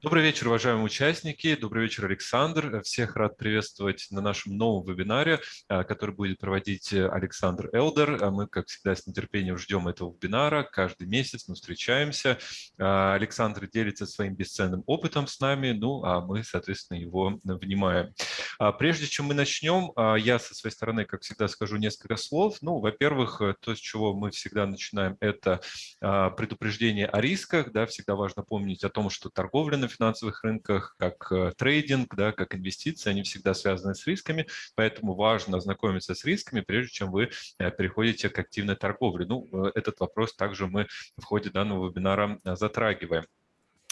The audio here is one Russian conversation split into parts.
Добрый вечер, уважаемые участники. Добрый вечер, Александр. Всех рад приветствовать на нашем новом вебинаре, а, который будет проводить Александр Элдер. А мы, как всегда, с нетерпением ждем этого вебинара. Каждый месяц мы встречаемся. Александр делится своим бесценным опытом с нами, ну а мы, соответственно, его внимаем. Прежде чем мы начнем, я со своей стороны, как всегда, скажу несколько слов. Ну, во-первых, то, с чего мы всегда начинаем, это предупреждение о рисках. Да, всегда важно помнить о том, что торговля на финансовых рынках, как э, трейдинг, да, как инвестиции, они всегда связаны с рисками, поэтому важно ознакомиться с рисками, прежде чем вы э, переходите к активной торговле. Ну, э, этот вопрос также мы в ходе данного вебинара затрагиваем.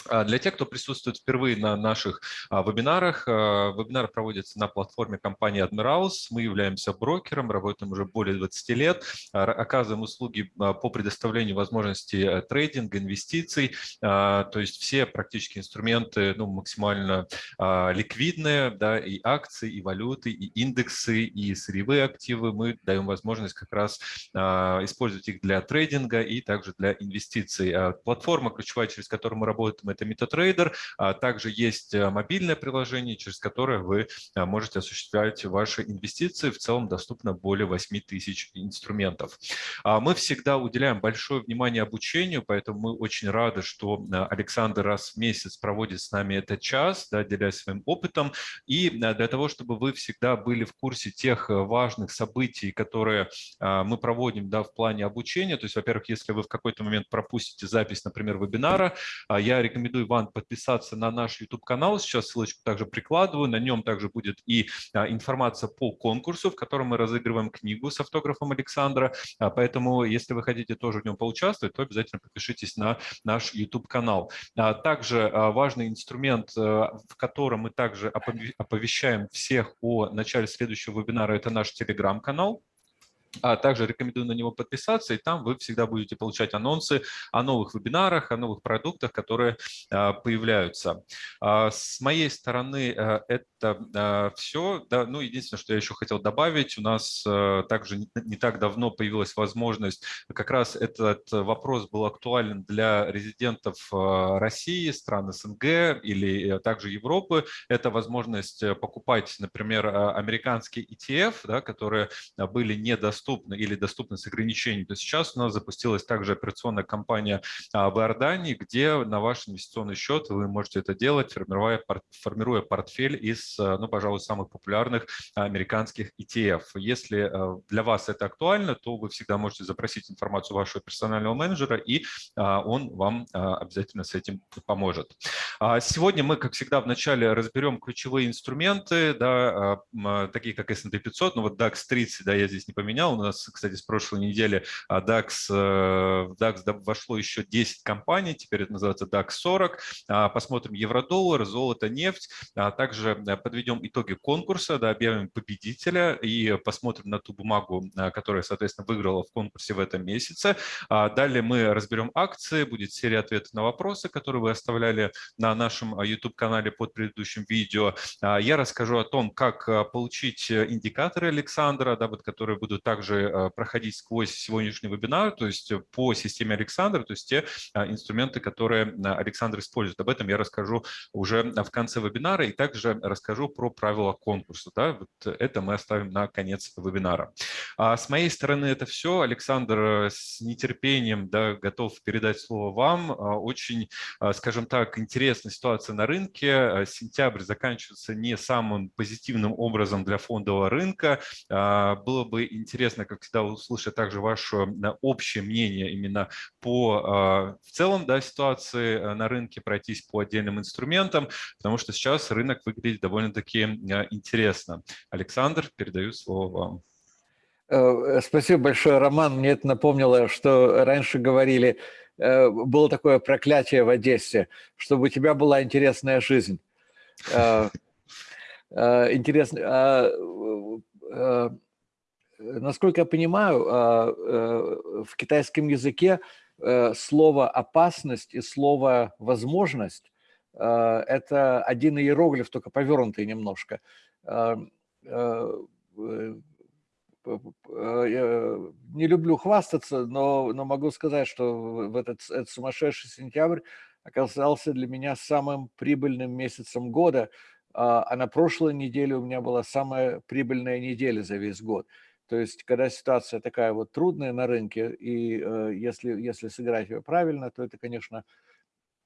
А для тех, кто присутствует впервые на наших а, вебинарах, а, вебинар проводится на платформе компании Admirals. Мы являемся брокером, работаем уже более 20 лет, оказываем услуги по предоставлению возможностей э, трейдинга, инвестиций. То есть все практически инструменты ну, максимально ликвидные, да, и акции, и валюты, и индексы, и сырьевые активы. Мы даем возможность как раз использовать их для трейдинга и также для инвестиций. Платформа ключевая, через которую мы работаем, это MetaTrader. А также есть э, мобильное приложение, через которое вы э, можете осуществлять ваши инвестиции. В целом доступно более 8 тысяч инструментов. А мы всегда уделяем большое внимание обучению, поэтому мы очень рады, что э, Александр раз в месяц проводит с нами этот час, да, делясь своим опытом. И для того, чтобы вы всегда были в курсе тех важных событий, которые мы проводим да, в плане обучения, то есть, во-первых, если вы в какой-то момент пропустите запись, например, вебинара, я рекомендую рекомендую вам подписаться на наш YouTube-канал. Сейчас ссылочку также прикладываю. На нем также будет и а, информация по конкурсу, в котором мы разыгрываем книгу с автографом Александра. А, поэтому, если вы хотите тоже в нем поучаствовать, то обязательно подпишитесь на наш YouTube-канал. А, также важный инструмент, в котором мы также оповещаем всех о начале следующего вебинара, это наш Telegram-канал. А также рекомендую на него подписаться, и там вы всегда будете получать анонсы о новых вебинарах, о новых продуктах, которые а, появляются. А, с моей стороны э, это а, все. Ну, единственное, что я еще хотел добавить, у нас э, также не так давно появилась возможность, как раз этот вопрос был актуален для резидентов России, стран СНГ или э, также Европы. Это возможность покупать, например, американские ETF, да, которые были недоступны доступны или доступны с ограничениями, то сейчас у нас запустилась также операционная компания а, в Иордании, где на ваш инвестиционный счет вы можете это делать, формируя, формируя портфель из, а, ну, пожалуй, самых популярных американских ETF. Если а, для вас это актуально, то вы всегда можете запросить информацию вашего персонального менеджера, и он вам обязательно с этим поможет. Сегодня мы, как всегда, вначале разберем ключевые инструменты, да, такие как S&P 500, ну вот DAX 30, да, я здесь не поменял, у нас, кстати, с прошлой недели а, DAX, э, в DAX вошло еще 10 компаний, теперь это называется DAX 40. А, посмотрим евро-доллар, золото, нефть. А также э, подведем итоги конкурса, да, объявим победителя и посмотрим на ту бумагу, которая, соответственно, выиграла в конкурсе в этом месяце. Далее мы разберем акции, будет серия ответов на вопросы, которые вы оставляли на нашем YouTube-канале под предыдущим видео. Я расскажу о том, как получить индикаторы Александра, да, вот, которые будут также также э, проходить сквозь сегодняшний вебинар, то есть э, по системе Александра, то есть те э, инструменты, которые Александр использует. Об этом я расскажу уже в конце вебинара и также расскажу про правила конкурса. Да? Вот это мы оставим на конец вебинара. А с моей стороны это все. Александр с нетерпением да, готов передать слово вам. А, очень, скажем так, интересная ситуация на рынке. Сентябрь заканчивается не самым позитивным образом для фондового рынка. А, было бы интересно интересно, как всегда, услышать также ваше общее мнение именно по а, в целом да, ситуации э, на рынке, пройтись по отдельным инструментам, потому что сейчас рынок выглядит довольно-таки а, интересно. Александр, передаю слово вам. Э, спасибо большое, Роман. Мне это напомнило, что раньше говорили, э, было такое проклятие в Одессе, чтобы у тебя была интересная жизнь. Интересно. Э, насколько я понимаю, а, э, в китайском языке э, слово «опасность» и слово «возможность» – это один иероглиф, только повернутый немножко. не люблю хвастаться, но, но могу сказать, что в этот, этот сумасшедший сентябрь оказался для меня самым прибыльным месяцем года, а, а на прошлой неделе у меня была самая прибыльная неделя за весь год. То есть, когда ситуация такая вот трудная на рынке, и э, если, если сыграть ее правильно, то это, конечно,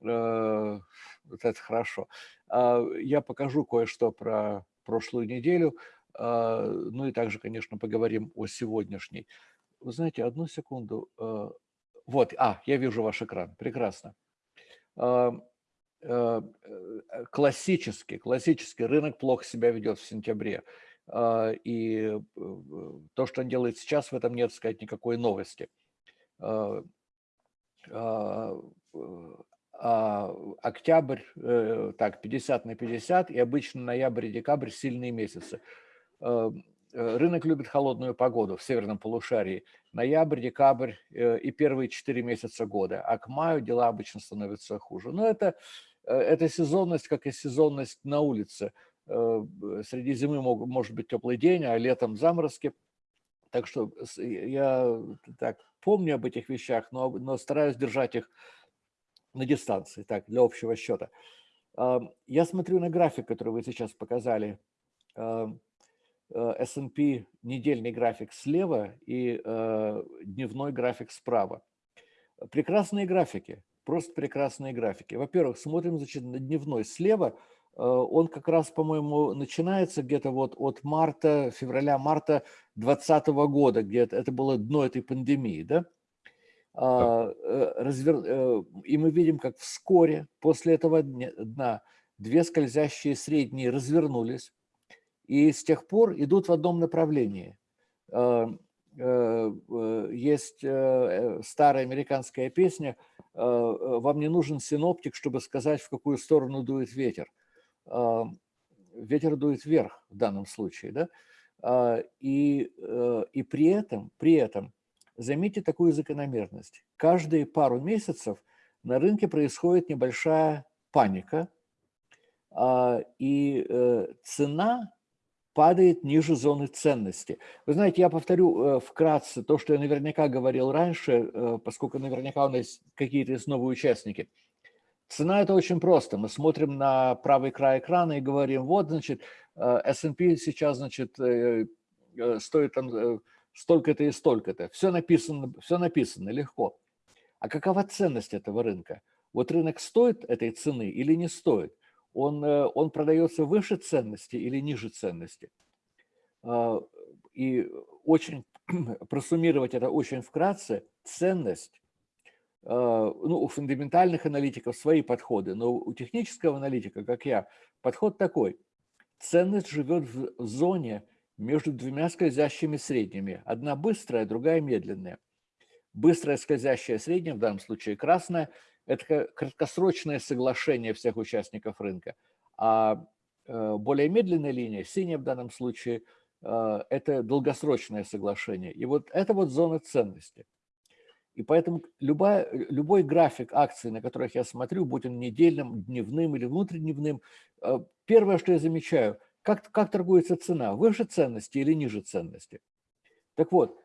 э, вот это хорошо. Э, я покажу кое-что про прошлую неделю, э, ну и также, конечно, поговорим о сегодняшней. Вы знаете, одну секунду. Э, вот, а, я вижу ваш экран, прекрасно. Э, э, классический, классический рынок плохо себя ведет в сентябре. А, и то, что он делает сейчас, в этом нет, сказать, никакой новости. А, а, октябрь, э, так, 50 на 50, и обычно ноябрь и декабрь сильные месяцы. Э, рынок любит холодную погоду в северном полушарии. Ноябрь, декабрь э, и первые 4 месяца года. А к маю дела обычно становятся хуже. Но это, это сезонность, как и сезонность на улице – Э, среди зимы мог, может быть теплый день, а летом заморозки. Так что я так помню об этих вещах, но, но стараюсь держать их на дистанции, так, для общего счета. Я смотрю на график, который вы сейчас показали. Э, S&P недельный график слева и э, дневной график справа. Прекрасные графики, просто прекрасные графики. Во-первых, смотрим значит, на дневной слева – Э, он как раз, по-моему, начинается где-то вот от марта, февраля-марта 2020 года, где это было дно этой пандемии, да? да. Э, развер... Э, и мы видим, как вскоре после этого дна две скользящие средние развернулись, и с тех пор идут в одном направлении. Есть старая американская песня «Вам не нужен синоптик, чтобы сказать, в какую сторону дует ветер» ветер дует вверх в данном случае, да, а, и, э, и при этом, при этом, заметьте такую закономерность. Каждые пару месяцев на рынке происходит небольшая паника, а, и э, цена падает ниже зоны ценности. Вы знаете, я повторю э, вкратце то, что я наверняка говорил раньше, поскольку наверняка у нас какие-то есть новые участники – Цена – это очень просто. Мы смотрим на правый край экрана и говорим, вот, значит, э, S&P сейчас, значит, э, э, стоит там столько-то и столько-то. Все написано, все написано легко. А какова ценность этого рынка? Вот рынок стоит этой цены или не стоит? Он, он продается выше ценности или ниже ценности? И очень просуммировать это очень вкратце, ценность ну, у фундаментальных аналитиков свои подходы, но у технического аналитика, как я, подход такой. Ценность живет в зоне между двумя скользящими средними. Одна быстрая, другая медленная. Быстрая скользящая средняя, в данном случае красная, это краткосрочное соглашение всех участников рынка. А э, более медленная линия, синяя в данном случае, э, это долгосрочное соглашение. И вот это вот зона ценности. И поэтому любая, любой график акций, на которых я смотрю, будь он недельным, дневным или внутридневным, э, первое, что я замечаю, как, как торгуется цена, выше ценности или ниже ценности. Так вот,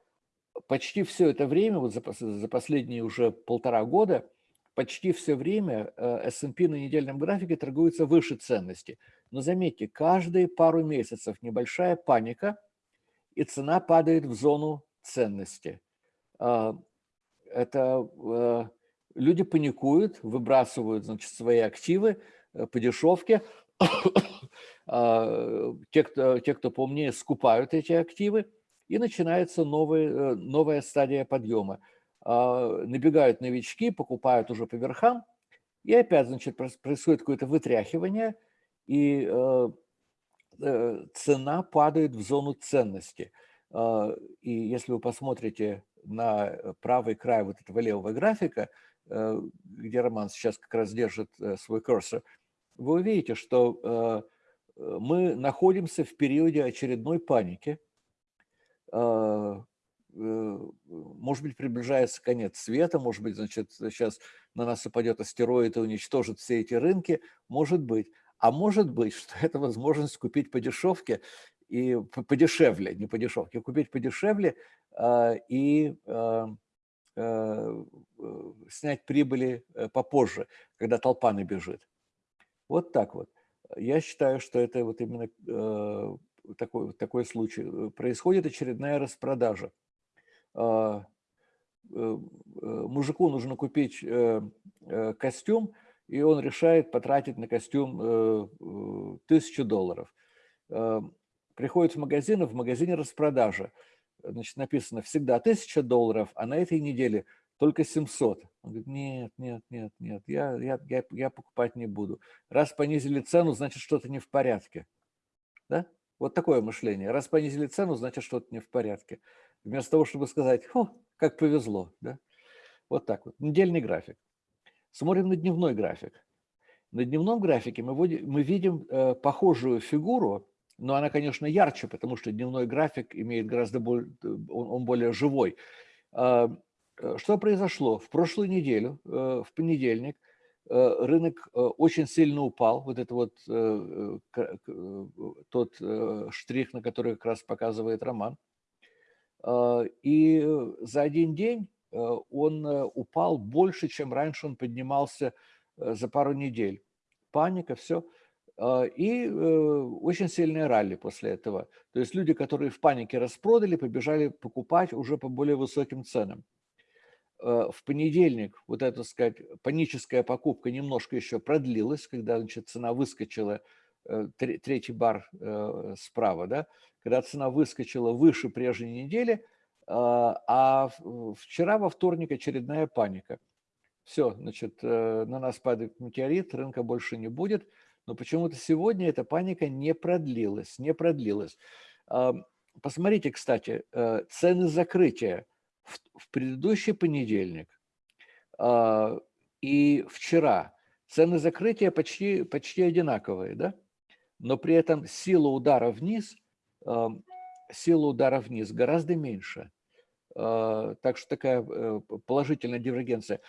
почти все это время, вот за, за последние уже полтора года, почти все время э, S&P на недельном графике торгуется выше ценности. Но заметьте, каждые пару месяцев небольшая паника, и цена падает в зону ценности. А, это э, люди паникуют, выбрасывают значит, свои активы э, по дешевке. А, те, кто, те, кто поумнее, скупают эти активы, и начинается новый, э, новая стадия подъема. А, набегают новички, покупают уже по верхам, и опять значит, происходит какое-то вытряхивание, и цена падает в зону ценности. И если вы посмотрите на э, правый край вот этого левого графика, э, где Роман сейчас как раз держит э, свой курсор, вы увидите, что мы находимся в периоде очередной паники. Может быть, приближается конец света, может быть, значит, сейчас на нас упадет астероид и уничтожит все эти рынки, может быть. А может быть, что это возможность купить по дешевке и подешевле, не по дешевке, купить подешевле и снять прибыли попозже, когда толпа набежит. Вот так вот. Я считаю, что это вот именно такой, такой случай. Происходит очередная распродажа. Мужику нужно купить костюм, и он решает потратить на костюм э, э, тысячу долларов. Э, приходит в магазин, и в магазине распродажа. Значит, написано всегда тысяча долларов, а на этой неделе только 700. Он говорит, нет, нет, нет, нет, я, я, я, я покупать не буду. Раз понизили цену, значит, что-то не в порядке. Да? Вот такое мышление. Раз понизили цену, значит, что-то не в порядке. Вместо того, чтобы сказать, как повезло. Да? Вот так вот. Недельный график. Смотрим на дневной график. На дневном графике мы, мы видим э, похожую фигуру, но она, конечно, ярче, потому что дневной график имеет гораздо более, он, он более живой. А, э, что произошло? В прошлую неделю, э, в понедельник, э, рынок э, очень сильно упал. Вот это вот э, э, тот э, штрих, на который как раз показывает Роман. Э, и за один день Э, он э, упал больше, чем раньше он поднимался э, за пару недель. Паника, все. И очень сильные ралли после этого. То есть люди, которые в панике распродали, побежали покупать уже по более высоким ценам. В понедельник вот эта, сказать, паническая покупка немножко еще продлилась, когда значит, цена выскочила, третий бар справа, да, когда цена выскочила выше прежней недели – а, а вчера во вторник очередная паника. Все, значит, э, на нас падает метеорит, рынка больше не будет. Но почему-то сегодня эта паника не продлилась, не продлилась. Посмотрите, кстати, э, цены закрытия в предыдущий понедельник а, и вчера. Цены закрытия почти, почти одинаковые, да? Но при этом сила удара вниз, сила удара вниз гораздо меньше. А, так что такая э, положительная дивергенция.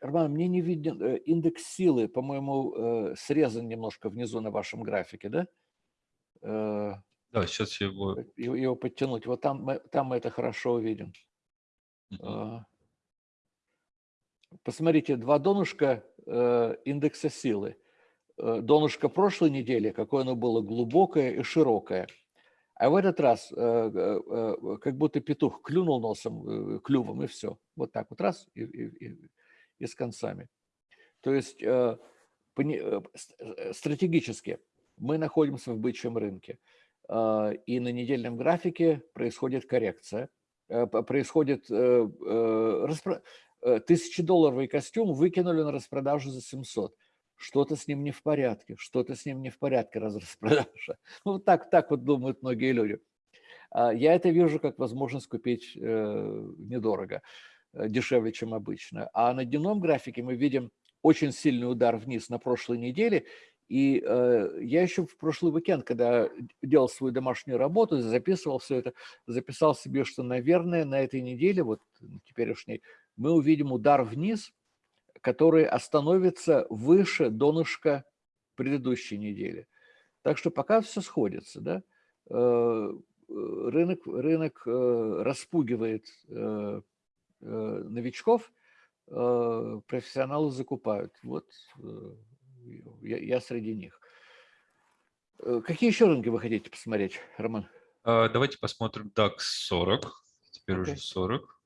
Роман, мне не виден э, индекс силы, по-моему, э, срезан немножко внизу на вашем графике, да? Да, сейчас я его... Его подтянуть. Вот там мы, там мы это хорошо увидим. Угу. Посмотрите, два донышка индекса силы. Донышко прошлой недели, какое оно было глубокое и широкое – а в этот раз э, э, э, как будто петух клюнул носом, клювом, и все. Вот так вот раз и, и, и, и с концами. То есть стратегически мы находимся в бычьем рынке. И на недельном графике происходит коррекция. Происходит тысячедолларовый костюм выкинули на распродажу за 700 что-то с ним не в порядке, что-то с ним не в порядке, раз распродажа. Ну, так, так вот думают многие люди. А я это вижу как возможность купить э, недорого, э, дешевле, чем обычно. А на дневном графике мы видим очень сильный удар вниз на прошлой неделе. И э, я еще в прошлый уикенд, когда делал свою домашнюю работу, записывал все это, записал себе, что, наверное, на этой неделе, вот теперешней, мы увидим удар вниз – который остановится выше донышка предыдущей недели. Так что пока все сходится. Да? Э, рынок, рынок э, распугивает э, новичков, профессионалы закупают. Вот я, я среди них. Какие еще рынки вы хотите посмотреть, Роман? А, давайте посмотрим DAX 40. Теперь okay. уже 40.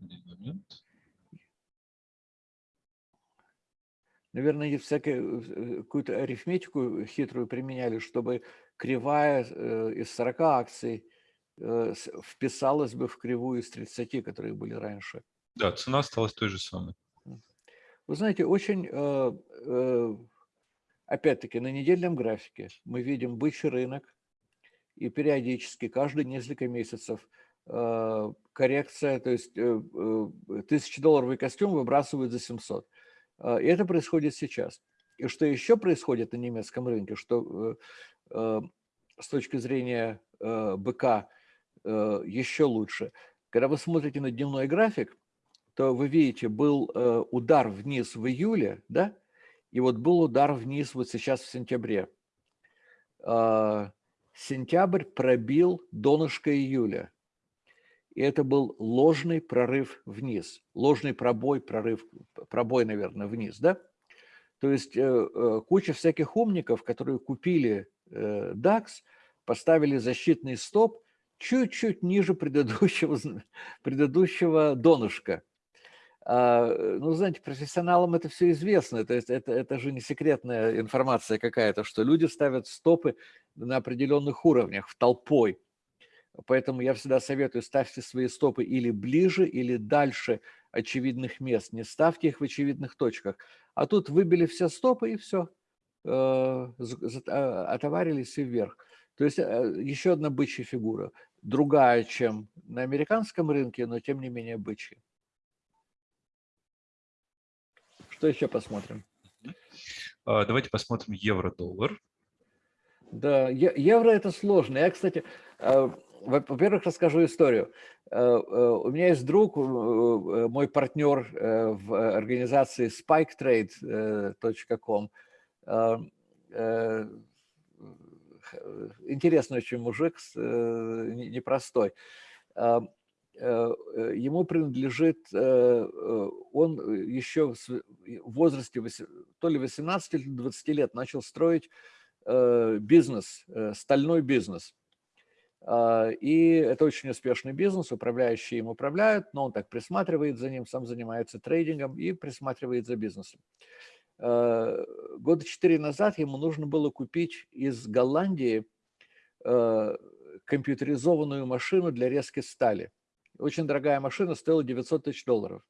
Один момент. Наверное, всякую э, какую-то арифметику хитрую применяли, чтобы кривая э, из 40 акций э, вписалась бы в кривую из 30, которые были раньше. Да, цена осталась той же самой. Вы знаете, очень, опять-таки, на недельном графике мы видим бычий рынок, и периодически, каждые несколько месяцев – Э, коррекция, то есть э, э, тысячедолларовый костюм выбрасывают за 700. И это происходит сейчас. И что еще происходит на немецком рынке, что с точки зрения БК еще лучше. Когда вы смотрите на дневной график, то вы видите, был удар вниз в июле, да, И вот был удар вниз вот сейчас в сентябре. Сентябрь пробил донышко июля. И это был ложный прорыв вниз. Ложный пробой, прорыв, пробой, наверное, вниз, да? То есть э, э, куча всяких умников, которые купили э, DAX, поставили защитный стоп чуть-чуть ниже предыдущего, предыдущего донышка. А, ну, знаете, профессионалам это все известно, то есть это, это же не секретная информация какая-то, что люди ставят стопы на определенных уровнях, в толпой. Поэтому я всегда советую, ставьте свои стопы или ближе, или дальше очевидных мест. Не ставьте их в очевидных точках. А тут выбили все стопы и все. Э, а, отоварились и вверх. То есть э, еще одна бычья фигура. Другая, чем на американском рынке, но тем не менее бычья. Что еще посмотрим? А, давайте посмотрим евро-доллар. Да, евро это сложно. Я, кстати, э, во-первых, расскажу историю. У меня есть друг, мой партнер в организации spiketrade.com. Интересный очень мужик, непростой. Ему принадлежит, он еще в возрасте то ли 18 или 20 лет начал строить бизнес, стальной бизнес – а, и это очень успешный бизнес, управляющие им управляют, но он так присматривает за ним, сам занимается трейдингом и присматривает за бизнесом. А, года четыре назад ему нужно было купить из Голландии а, компьютеризованную машину для резки стали. Очень дорогая машина, стоила 900 тысяч долларов.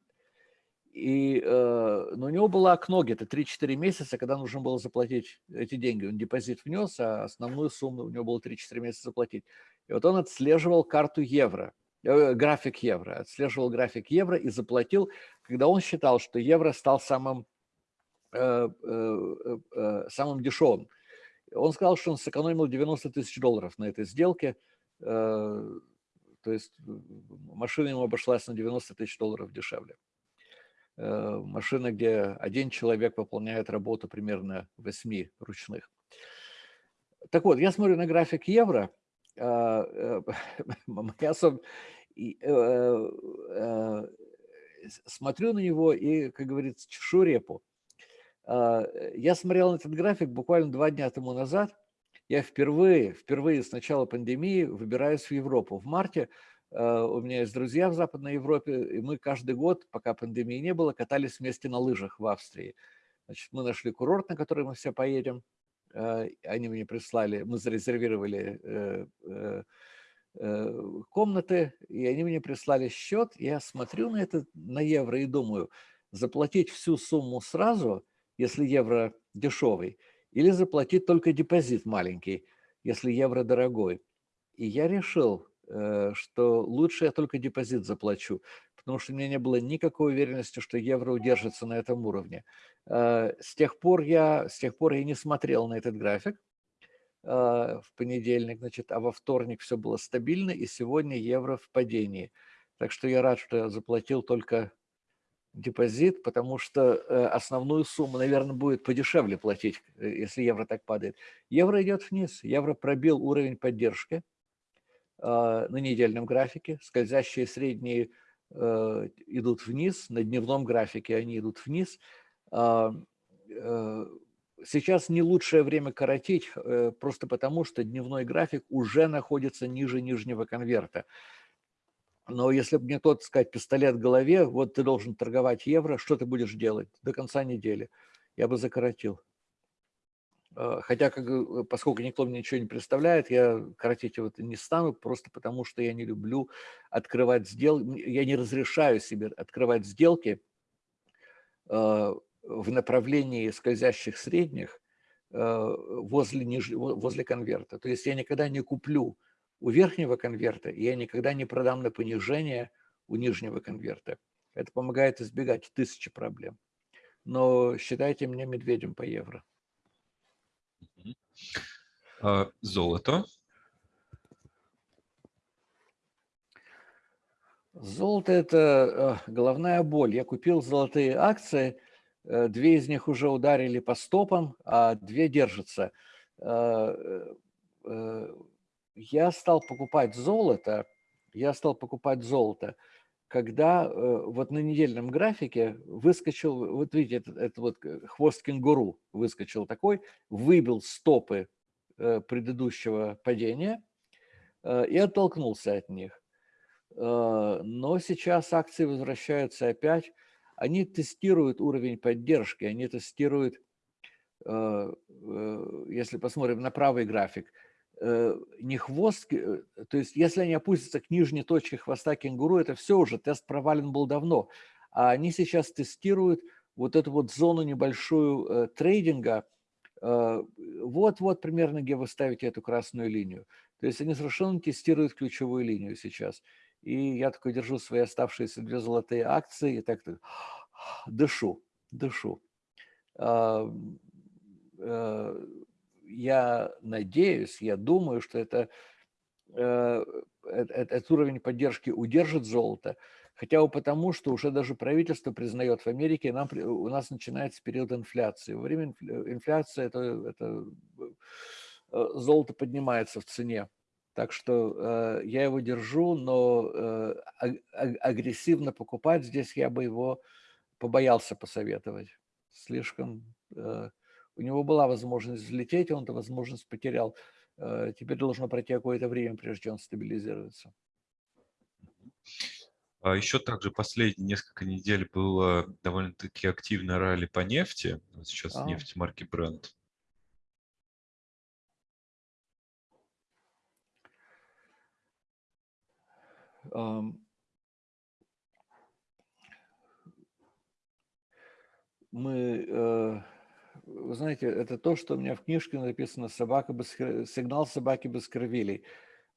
И, э, но у него было окно где-то 3-4 месяца, когда нужно было заплатить эти деньги. Он депозит внес, а основную сумму у него было 3-4 месяца заплатить. И вот он отслеживал карту евро, э, график евро, отслеживал график евро и заплатил, когда он считал, что евро стал самым, э, э, э, самым дешевым. Он сказал, что он сэкономил 90 тысяч долларов на этой сделке, э, то есть машина ему обошлась на 90 тысяч долларов дешевле. Э, машина, где один человек выполняет работу примерно 8 ручных. Так вот, я смотрю на график евро, э, я э, смотрю на него и, как говорится, чешу репу. А, я смотрел этот график буквально два дня тому назад. Я впервые, впервые с начала пандемии выбираюсь в Европу. В марте Э, у меня есть друзья в Западной Европе, и мы каждый год, пока пандемии не было, катались вместе на лыжах в Австрии. Значит, мы нашли курорт, на который мы все поедем. Э, они мне прислали, мы зарезервировали э, комнаты, и они мне прислали счет. Я смотрю на это, на евро и думаю, заплатить всю сумму сразу, если евро дешевый, или заплатить только депозит маленький, если евро дорогой. И я решил, Э, что лучше я только депозит заплачу, потому что у меня не было никакой уверенности, что евро удержится на этом уровне. Э, с тех пор я, с тех пор я не смотрел на этот график э, в понедельник, значит, а во вторник все было стабильно, и сегодня евро в падении. Так что я рад, что я заплатил только депозит, потому что основную сумму, наверное, будет подешевле платить, если евро так падает. Евро идет вниз, евро пробил уровень поддержки, а, на недельном графике, скользящие средние э, идут вниз, на дневном графике они идут вниз. А, э, сейчас не лучшее время коротить, э, просто потому что дневной график уже находится ниже нижнего конверта. Но если бы мне тот сказать пистолет в голове, вот ты должен торговать евро, что ты будешь делать до конца недели? Я бы закоротил. А, хотя, как, поскольку никто мне ничего не представляет, я коротить его не стану, просто потому что я не люблю открывать сделки, я не разрешаю себе открывать сделки а, в направлении скользящих средних а, возле, возле конверта. То есть я никогда не куплю у верхнего конверта, и я никогда не продам на понижение у нижнего конверта. Это помогает избегать тысячи проблем. Но считайте меня медведем по евро. А, золото. Золото – это э, головная боль. Я купил золотые акции, Две из них уже ударили по стопам, а две держатся. Я стал покупать золото, я стал покупать золото, когда вот на недельном графике выскочил, вот видите, это, это вот хвост кенгуру выскочил такой, выбил стопы предыдущего падения и оттолкнулся от них. Но сейчас акции возвращаются опять они тестируют уровень поддержки, они тестируют, э, э, если посмотрим на правый график, э, не хвост, то есть если они опустятся к нижней точке хвоста кенгуру, это все уже, тест провален был давно. А они сейчас тестируют вот эту вот зону небольшую трейдинга, вот-вот примерно, где вы ставите эту красную линию. То есть они совершенно тестируют ключевую линию сейчас. И я такой держу свои оставшиеся две золотые акции и так, так дышу, дышу. А, э, я надеюсь, я думаю, что это, э, этот уровень поддержки удержит золото, хотя бы потому, что уже даже правительство признает в Америке, нам, у нас начинается период инфляции. Во время инфляции это, это э, золото поднимается в цене. Так что э, я его держу, но э, агрессивно покупать здесь я бы его побоялся посоветовать. Слишком... Э, у него была возможность взлететь, он эту возможность потерял. Э, теперь должно пройти какое-то время, прежде чем он стабилизируется. А еще также последние несколько недель было довольно-таки активное ралли по нефти. Сейчас а. нефть марки Brent. Мы, э, вы знаете, это то, что у меня в книжке написано «Собака без, «Сигнал собаки без кровилей».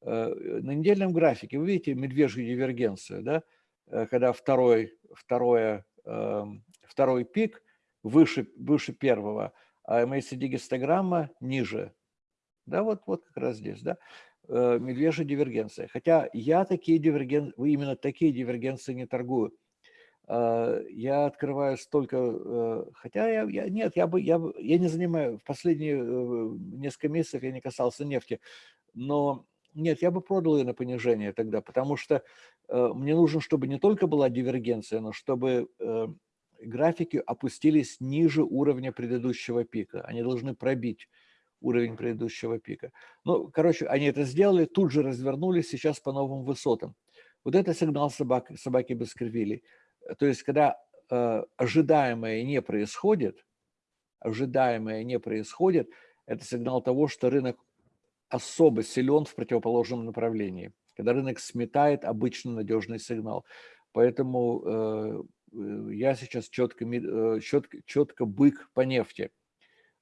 Э, на недельном графике вы видите медвежью дивергенцию, да? Э, когда второй, второе, эм, второй пик выше, выше первого, а MACD-гистограмма ниже. Да, вот, вот как раз здесь, да? Э, медвежья дивергенция. Хотя я такие дивергенции, именно такие дивергенции не торгую. Э, я открываю столько, э, хотя я, я нет, я бы, я, я не занимаю, в последние несколько месяцев я не касался нефти, но нет, я бы продал ее на понижение тогда, потому что мне нужно, чтобы не только была дивергенция, но чтобы графики опустились ниже уровня предыдущего пика. Они должны пробить уровень предыдущего пика. Ну, короче, они это сделали, тут же развернулись, сейчас по новым высотам. Вот это сигнал собак, собаки Баскервилей. То есть, когда э, ожидаемое не происходит, ожидаемое не происходит, это сигнал того, что рынок особо силен в противоположном направлении, когда рынок сметает обычно надежный сигнал. Поэтому э, э я сейчас четко, э, четко, четко бык по нефти.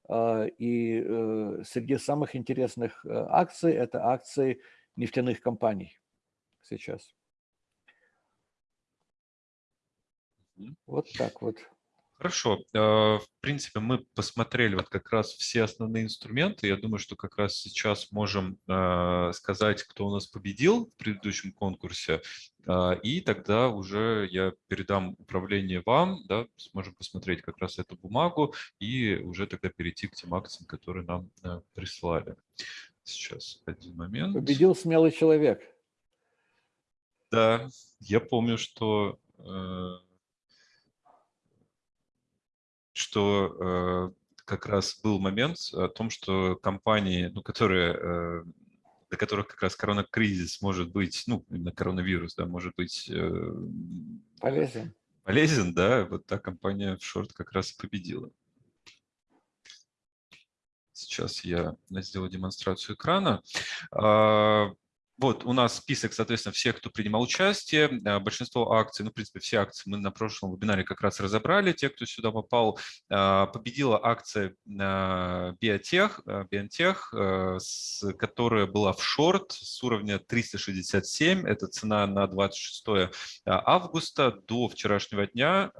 А, и э, среди самых интересных э, акций это акции нефтяных компаний сейчас. Вот так вот. Хорошо. А, в принципе, мы посмотрели вот как раз все основные инструменты. Я думаю, что как раз сейчас можем а, сказать, кто у нас победил в предыдущем конкурсе. А, и тогда уже я передам управление вам, да, сможем посмотреть как раз эту бумагу и уже тогда перейти к тем акциям, которые нам прислали. Сейчас, один момент. Победил смелый человек. Да, я помню, что э, что э, как раз был момент о том, что компании, ну, которые, э, для которых как раз коронакризис может быть, ну, именно коронавирус, да, может быть э, полезен. Полезен, да, вот та компания в шорт как раз победила. Сейчас я сделаю демонстрацию экрана. А, вот у нас список, соответственно, всех, кто принимал участие. Э, большинство акций, ну, в принципе, все акции мы на прошлом вебинаре как раз разобрали. Те, кто сюда попал, э, победила акция Биотех, э, Биотех, которая была в шорт с уровня 367. Это цена на 26 августа до вчерашнего дня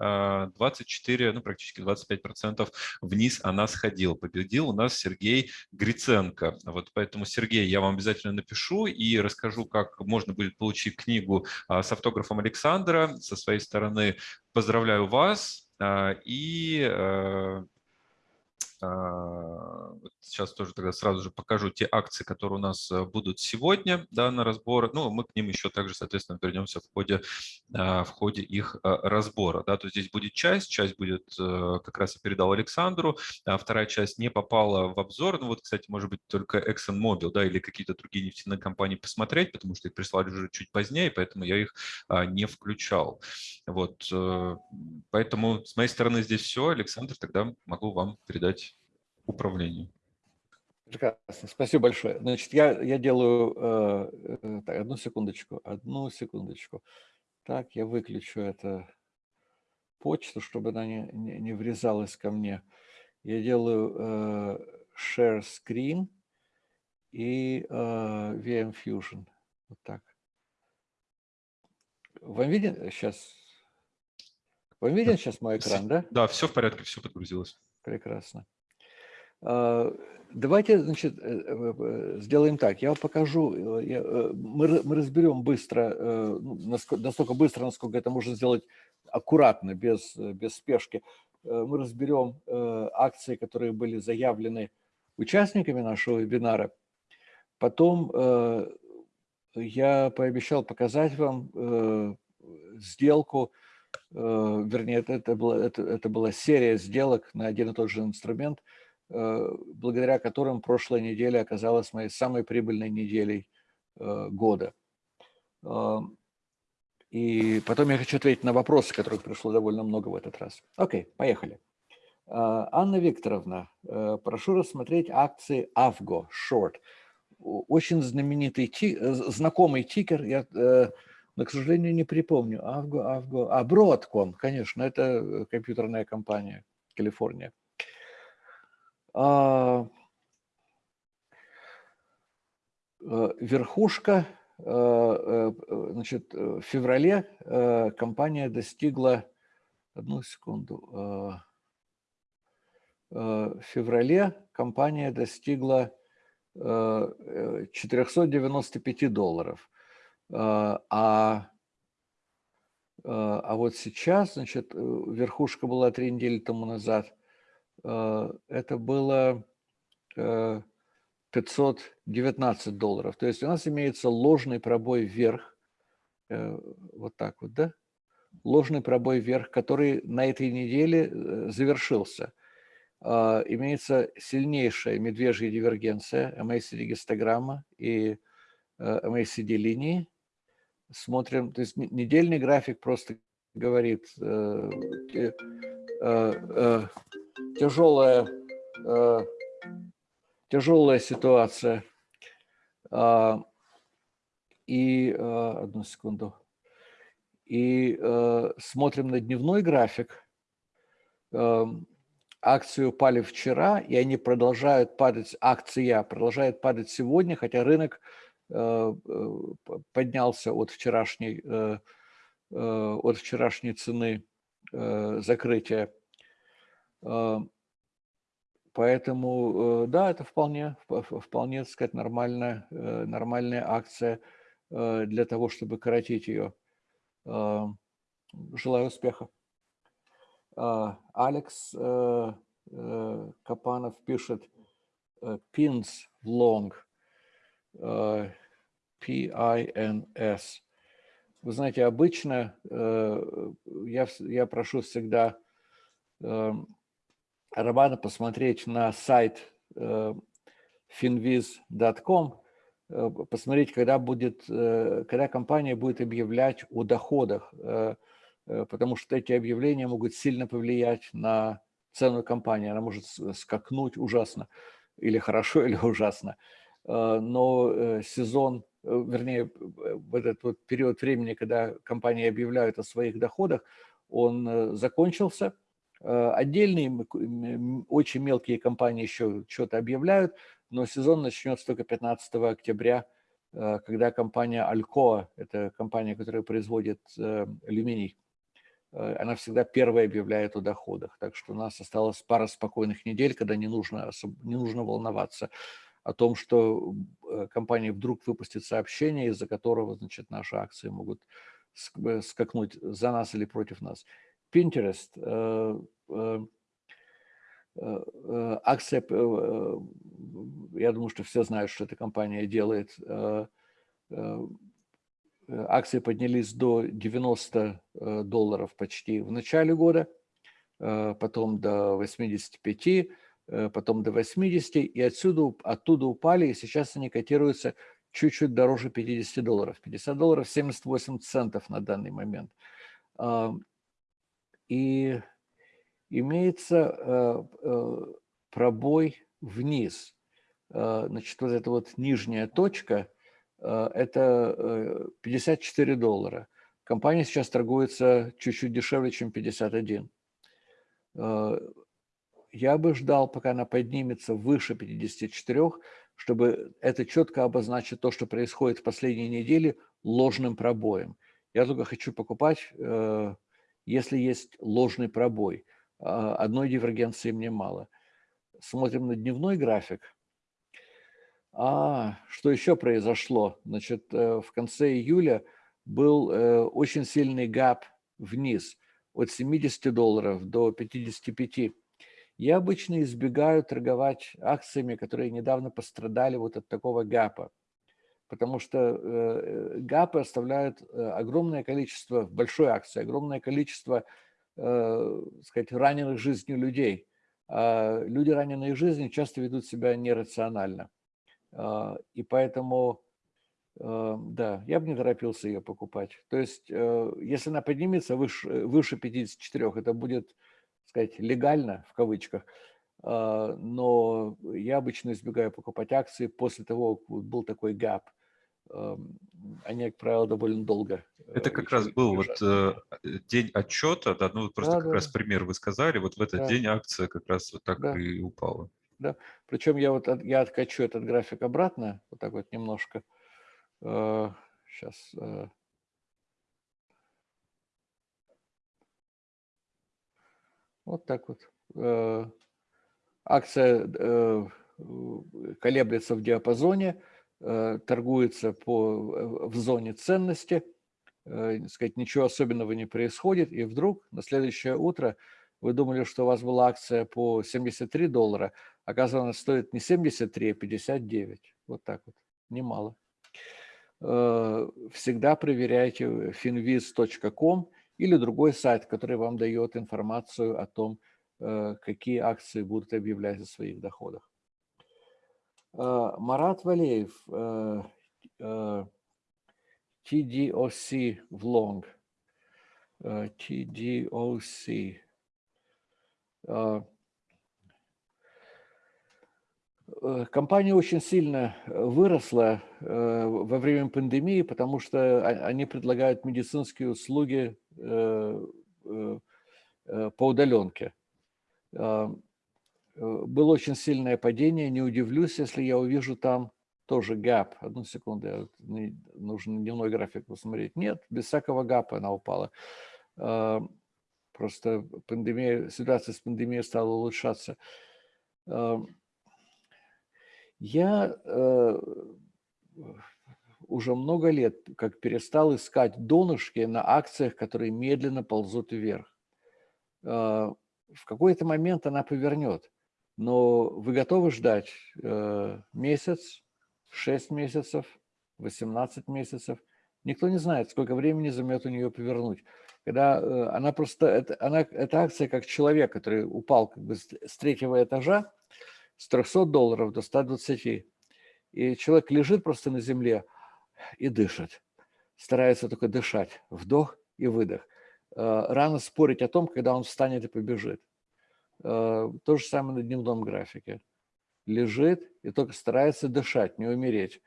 24, ну, практически 25% вниз она сходила. Победил у нас Сергей Гриценко. Вот поэтому, Сергей, я вам обязательно напишу и расскажу, как можно будет получить книгу а, с автографом Александра. Со своей стороны поздравляю вас И а, сейчас тоже тогда сразу же покажу те акции, которые у нас э, будут сегодня да, на разбор. Ну, мы к ним еще также, соответственно, вернемся в ходе, а, в ходе их а, разбора. Да. То есть здесь будет часть, часть будет, э, как раз я передал Александру, а вторая часть не попала в обзор. Ну вот, кстати, может быть, только ExxonMobil да, или какие-то другие нефтяные компании посмотреть, потому что их прислали уже чуть позднее, поэтому я их не включал. Вот, э, поэтому с моей стороны здесь все. Александр, тогда могу вам передать управлению. Прекрасно, спасибо большое. Значит, я, я делаю... Э, э, так, одну секундочку, одну секундочку. Так, я выключу эту почту, чтобы она не, не, не врезалась ко мне. Я делаю э, share screen и э, VM Fusion. Вот так. Вам виден сейчас? Вам виден сейчас мой экран, да? Да, все в порядке, все подгрузилось. Прекрасно. А, давайте, значит, э, э, э, сделаем так. Я покажу, мы, мы разберем быстро, ну, настолько быстро, насколько это можно сделать аккуратно, без, без спешки. Мы разберем акции, которые были заявлены участниками нашего вебинара. Потом я пообещал показать вам сделку, вернее, это, это, была, это, это была серия сделок на один и тот же инструмент – благодаря которым прошлая неделя оказалась моей самой прибыльной неделей э, года. И потом я хочу ответить на вопросы, которых пришло довольно много в этот раз. Окей, поехали. А, Анна Викторовна, э, прошу рассмотреть акции AVGO Short. Очень знаменитый, знакомый тикер, я, но, к сожалению, не припомню. AVGO, AVGO, а Broadcom, конечно, это компьютерная компания Калифорния. Э, верхушка, э, э, значит, в феврале компания достигла, одну секунду, в феврале компания достигла 495 долларов. А, а вот сейчас, значит, верхушка была три недели тому назад Э, это было 519 э, долларов. То есть у нас имеется ложный пробой вверх, э, вот так вот, да? Ложный пробой вверх, который на этой неделе завершился. Имеется сильнейшая медвежья дивергенция, MACD-гистограмма и MACD-линии. Смотрим, то есть недельный график просто говорит тяжелая, э, тяжелая ситуация. А, и, э, одну секунду, и э, смотрим на дневной график. Акции упали вчера, и они продолжают падать, акция продолжает падать сегодня, хотя рынок поднялся от вчерашней, от вчерашней цены закрытия. Поэтому, э, да, это вполне, вполне, так сказать, нормальная, э, нормальная акция э, для того, чтобы коротить ее. Желаю успеха. Алекс Капанов пишет pins long, P-I-N-S. Вы знаете, обычно я, я прошу всегда эм, Романа посмотреть на сайт э, finviz.com, э, посмотреть, когда, будет, э, когда компания будет объявлять о доходах, потому что эти объявления могут сильно повлиять на цену компании. Она может скакнуть ужасно, или хорошо, или ужасно. Но сезон, вернее, в этот вот период времени, когда компании объявляют о своих доходах, он закончился – отдельные, очень мелкие компании еще что-то объявляют, но сезон начнется только 15 октября, э, когда компания Alcoa, это компания, которая производит э, алюминий, она всегда первая объявляет о доходах. Так что у нас осталось пара спокойных недель, когда не нужно, не нужно волноваться о том, что компания вдруг выпустит сообщение, из-за которого значит, наши акции могут скакнуть за нас или против нас. Pinterest, акция, я думаю, что все знают, что эта компания делает, акции поднялись до 90 долларов почти в начале года, потом до 85, потом до 80, и отсюда, оттуда упали, и сейчас они котируются чуть-чуть дороже 50 долларов. 50 долларов 78 центов на данный момент. И имеется э, э, пробой вниз. Э, значит, вот эта вот нижняя точка – это 54 доллара. Компания сейчас торгуется чуть-чуть дешевле, чем 51. Я бы ждал, пока она поднимется выше 54, чтобы это четко обозначить то, что происходит в последние недели ложным пробоем. Я только хочу покупать, если есть ложный пробой – а, одной дивергенции мне мало. Смотрим на дневной график. А, что еще произошло? Значит, э, в конце июля был э, очень сильный гап вниз от 70 долларов до 55. Я обычно избегаю торговать акциями, которые недавно пострадали вот от такого гапа, потому что э, гапы оставляют огромное количество, в большой акции, огромное количество э, сказать, раненых жизнью людей. А люди, раненые жизнью, часто ведут себя нерационально. А, и поэтому, э, да, я бы не торопился ее покупать. То есть, э, если она поднимется выше, выше 54, это будет, сказать, легально, в кавычках, а, но я обычно избегаю покупать акции после того, как был такой гап они, как правило, довольно долго. Это как раз был вот э, день отчета, да, ну просто да, как да. раз пример вы сказали, вот в этот да. день акция как раз вот так да. и упала. Да, причем я вот я откачу этот график обратно, вот так вот немножко. Сейчас. Э, э. Вот так вот. Акция колеблется в диапазоне Э, торгуется по, в зоне ценности, э, сказать, ничего особенного не происходит, и вдруг на следующее утро вы думали, что у вас была акция по 73 доллара, оказывается, она стоит не 73, а 59. Вот так вот, немало. Э, всегда проверяйте finviz.com или другой сайт, который вам дает информацию о том, какие акции будут объявлять о своих доходах. Э, Марат Валеев, э, э, TDOC Влонг, TDOC. Компания очень сильно выросла во время пандемии, потому что они предлагают медицинские услуги по удаленке. Э, было очень сильное падение, не удивлюсь, если я увижу там тоже гэп. Одну секунду, нужно дневной график посмотреть. Нет, без всякого гапа она упала. А, просто пандемия, ситуация с пандемией стала улучшаться. А, я э, уже много лет как перестал искать донышки на акциях, которые медленно ползут вверх. В какой-то момент она повернет но вы готовы ждать э, месяц, 6 месяцев, 18 месяцев? Никто не знает, сколько времени займет у нее повернуть. Когда э, она просто, это, она, это акция как человек, который упал как бы с третьего этажа с 300 долларов до 120. И человек лежит просто на земле и дышит. Старается только дышать. Вдох и выдох. Э, рано спорить о том, когда он встанет и побежит. Э, то же самое на дневном графике. Лежит и только старается дышать, не умереть.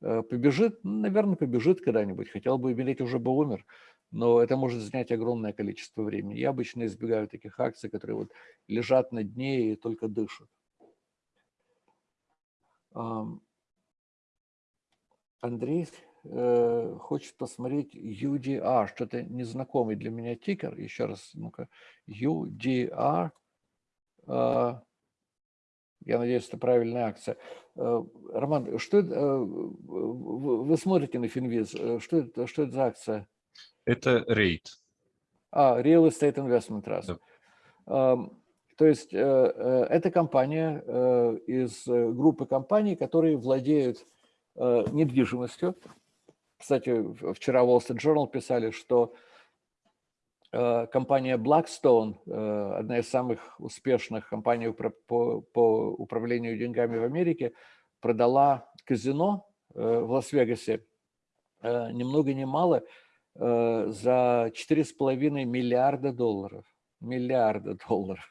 Э, побежит, ну, наверное, побежит когда-нибудь. Хотел бы умереть, уже бы умер. Но это может занять огромное количество времени. Я обычно избегаю таких акций, которые вот лежат на дне и только дышат. Андрей э, хочет посмотреть UDR, что-то незнакомый для меня тикер. Еще раз, ну-ка, UDR – я надеюсь, это правильная акция. А, Роман, что а, вы смотрите на Финвиз, что это, что это за акция? Это рейд. А, Real Estate Investment Trust. Да. То есть это компания из группы компаний, которые владеют недвижимостью. Кстати, вчера Wall Street Journal писали, что компания Blackstone, одна из самых успешных компаний по, управлению деньгами в Америке, продала казино в Лас-Вегасе ни много ни мало за 4,5 миллиарда долларов. Миллиарда долларов.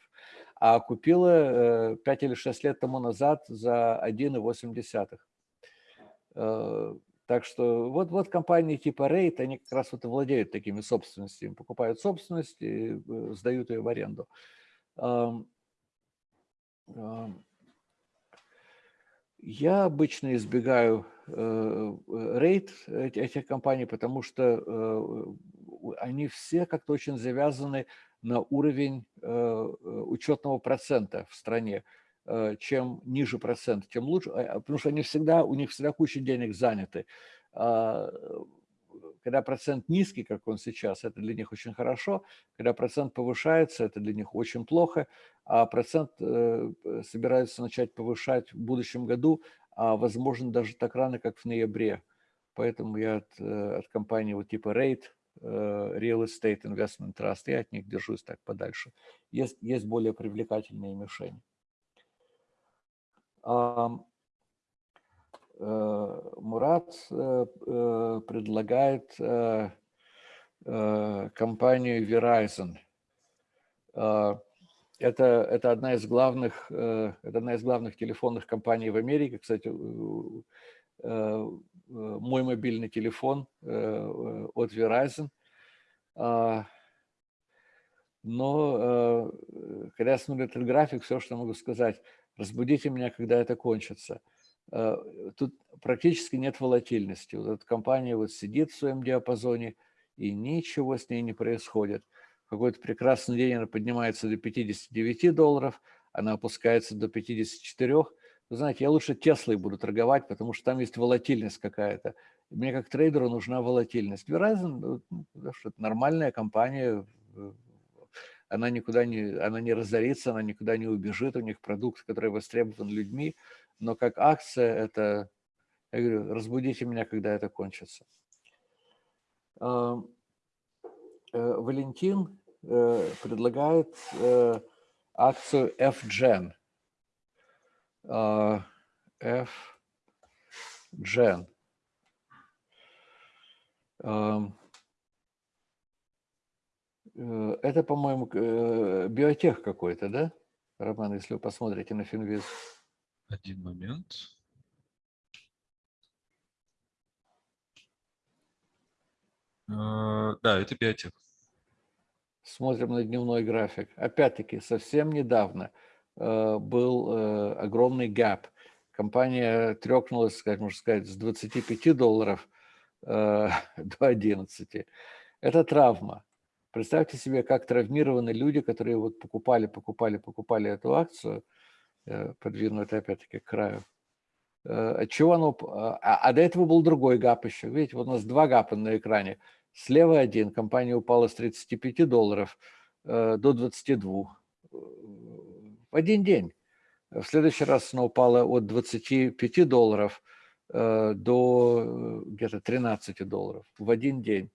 А купила 5 или 6 лет тому назад за 1,8. Так что вот, вот компании типа Rate, они как раз вот и владеют такими собственностями, покупают собственность и э, сдают ее в аренду. Я обычно избегаю рейд э, этих компаний, потому что э, они все как-то очень завязаны на уровень учетного процента в стране. Э, чем ниже процент, тем лучше, а, потому что они всегда, у них всегда куча денег заняты. А, когда процент низкий, как он сейчас, это для них очень хорошо. Когда процент повышается, это для них очень плохо. А процент э, собираются начать повышать в будущем году, а возможно даже так рано, как в ноябре. Поэтому я от, э, от компании вот типа Rate, Real Estate Investment Trust, я от них держусь так подальше. Есть, есть более привлекательные мишени. Э, Мурат э, э, предлагает компанию Verizon. Это, это, одна из главных, это одна из главных телефонных компаний в Америке. Кстати, мой мобильный телефон от Verizon. Но когда я смотрю этот график, все, что могу сказать – разбудите меня, когда это кончится. Э, тут практически нет волатильности. Вот эта компания вот сидит в своем диапазоне, и ничего с ней не происходит. Какой-то прекрасный день она поднимается до 59 долларов, она опускается до 54. Вы знаете, я лучше Теслой буду торговать, потому что там есть волатильность какая-то. Мне как трейдеру нужна волатильность. Verizon, ну, что это нормальная компания, она никуда не, она не разорится, она никуда не убежит, у них продукт, который востребован людьми, но как акция это, я говорю, разбудите меня, когда это кончится. Э, Валентин э, предлагает э, акцию FGen. FGen. Э, это, по-моему, э, биотех какой-то, да, Роман, если вы посмотрите на Финвиз? Один момент. Э, да, это биотех. Смотрим на дневной график. Опять-таки, совсем недавно был огромный гэп. Компания трекнулась, как можно сказать, с 25 долларов до 11. Это травма. Представьте себе, как травмированы люди, которые вот покупали, покупали, покупали эту акцию, э, подвину это опять-таки к краю. Э, чего оно... А, а до этого был другой гап еще. Видите, вот у нас два гапа на экране. Слева один, компания упала с 35 долларов э, до 22 в один день. В следующий раз она упала от 25 долларов до где-то 13 долларов в один день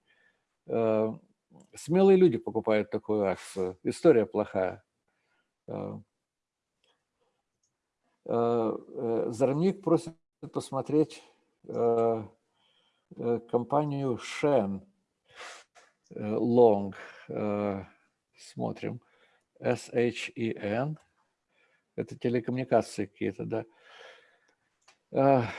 смелые люди покупают такую акцию. История плохая. Э, э, э, Зармик просит посмотреть компанию Shen Long. Смотрим. S-H-E-N. Это телекоммуникации какие-то, да.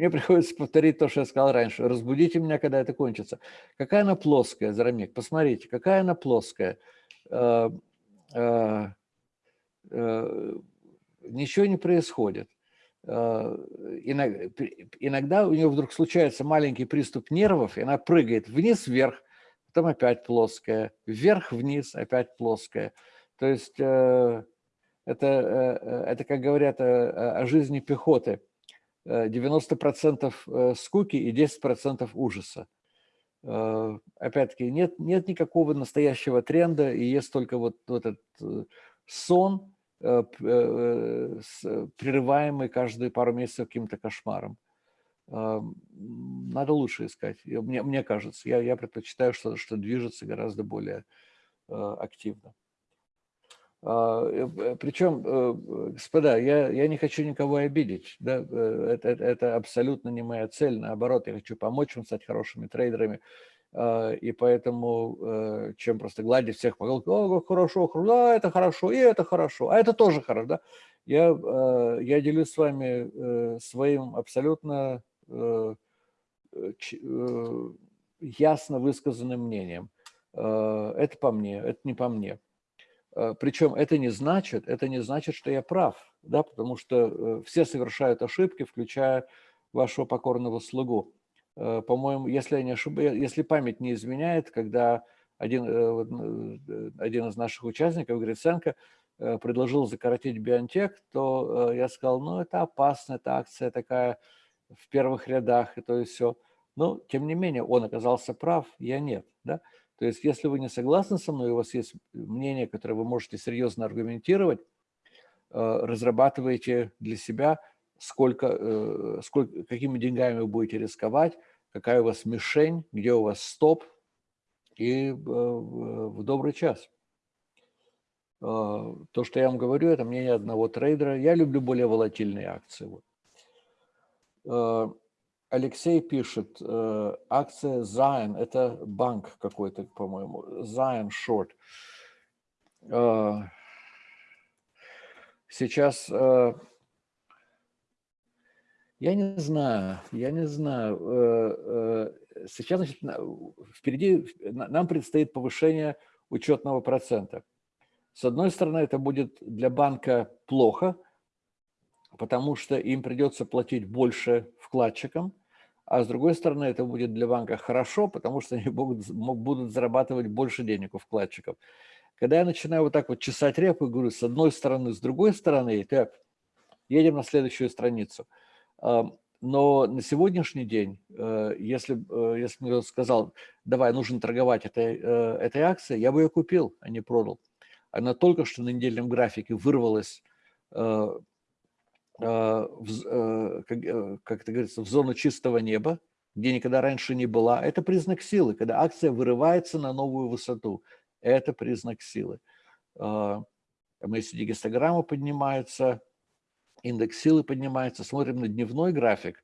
Мне приходится повторить то, что я сказал раньше. Разбудите меня, когда это кончится. Какая она плоская, Зарамик? Посмотрите, какая она плоская. Э, э, э, ничего не происходит. Иногда у нее вдруг случается маленький приступ нервов, и она прыгает вниз-вверх, потом опять плоская, вверх-вниз, опять плоская. То есть это, это как говорят о жизни пехоты – 90% э, скуки и 10% ужаса. Опять-таки, нет, нет никакого настоящего тренда, и есть только вот, вот этот сон, прерываемый каждые пару месяцев каким-то кошмаром. Надо лучше искать, мне, мне кажется. Я, я предпочитаю что-то, что движется гораздо более активно. А, э, Причем, э, господа, я, я не хочу никого обидеть. Да? Э, это, это абсолютно не моя цель. Наоборот, я хочу помочь вам стать хорошими трейдерами. А, и поэтому, чем просто гладить всех по голове, о, хорошо, да, это хорошо, и это хорошо, а это тоже хорошо. Да? Я, я делюсь с вами своим абсолютно ясно высказанным мнением. Это по мне, это не по мне. Э, Причем это не значит, это не значит, что я прав, да, потому что э, все совершают ошибки, включая вашего покорного слугу. Э, по-моему, если я не ошибаюсь, если память не изменяет, когда один, один из наших участников, Гриценко, предложил закоротить Биотек, то я сказал, ну, это опасно, это акция такая в первых рядах, и то и все. Но, тем не менее, он оказался прав, я нет. Да? То есть, если вы не согласны со мной, у вас есть мнение, которое вы можете серьезно аргументировать, э, разрабатывайте для себя, сколько, э, сколько, какими деньгами вы будете рисковать, какая у вас мишень, где у вас стоп, и э, в добрый час. То, что я вам говорю, это мнение одного трейдера. Я люблю более волатильные акции. Алексей пишет, э, акция Zion, это банк какой-то, по-моему, Zion Short. Э, сейчас, э, я не знаю, я не знаю. Сейчас, значит, впереди нам предстоит повышение учетного процента. С одной стороны, это будет для банка плохо, потому что им придется платить больше вкладчикам, а с другой стороны, это будет для банка хорошо, потому что они будут, будут зарабатывать больше денег у вкладчиков. Когда я начинаю вот так вот чесать репу, говорю, с одной стороны, с другой стороны, так, едем на следующую страницу. Но на сегодняшний день, э, если, э, если мне сказал, давай, нужно торговать этой, э, этой акцией, я бы ее купил, а не продал. Она только что на недельном графике вырвалась в, э, как, э, как это говорится, в зону чистого неба, где никогда раньше не была, это признак силы. Когда акция вырывается на новую высоту, это признак силы. MACD гистограмма поднимается, индекс силы поднимается. Смотрим на дневной график.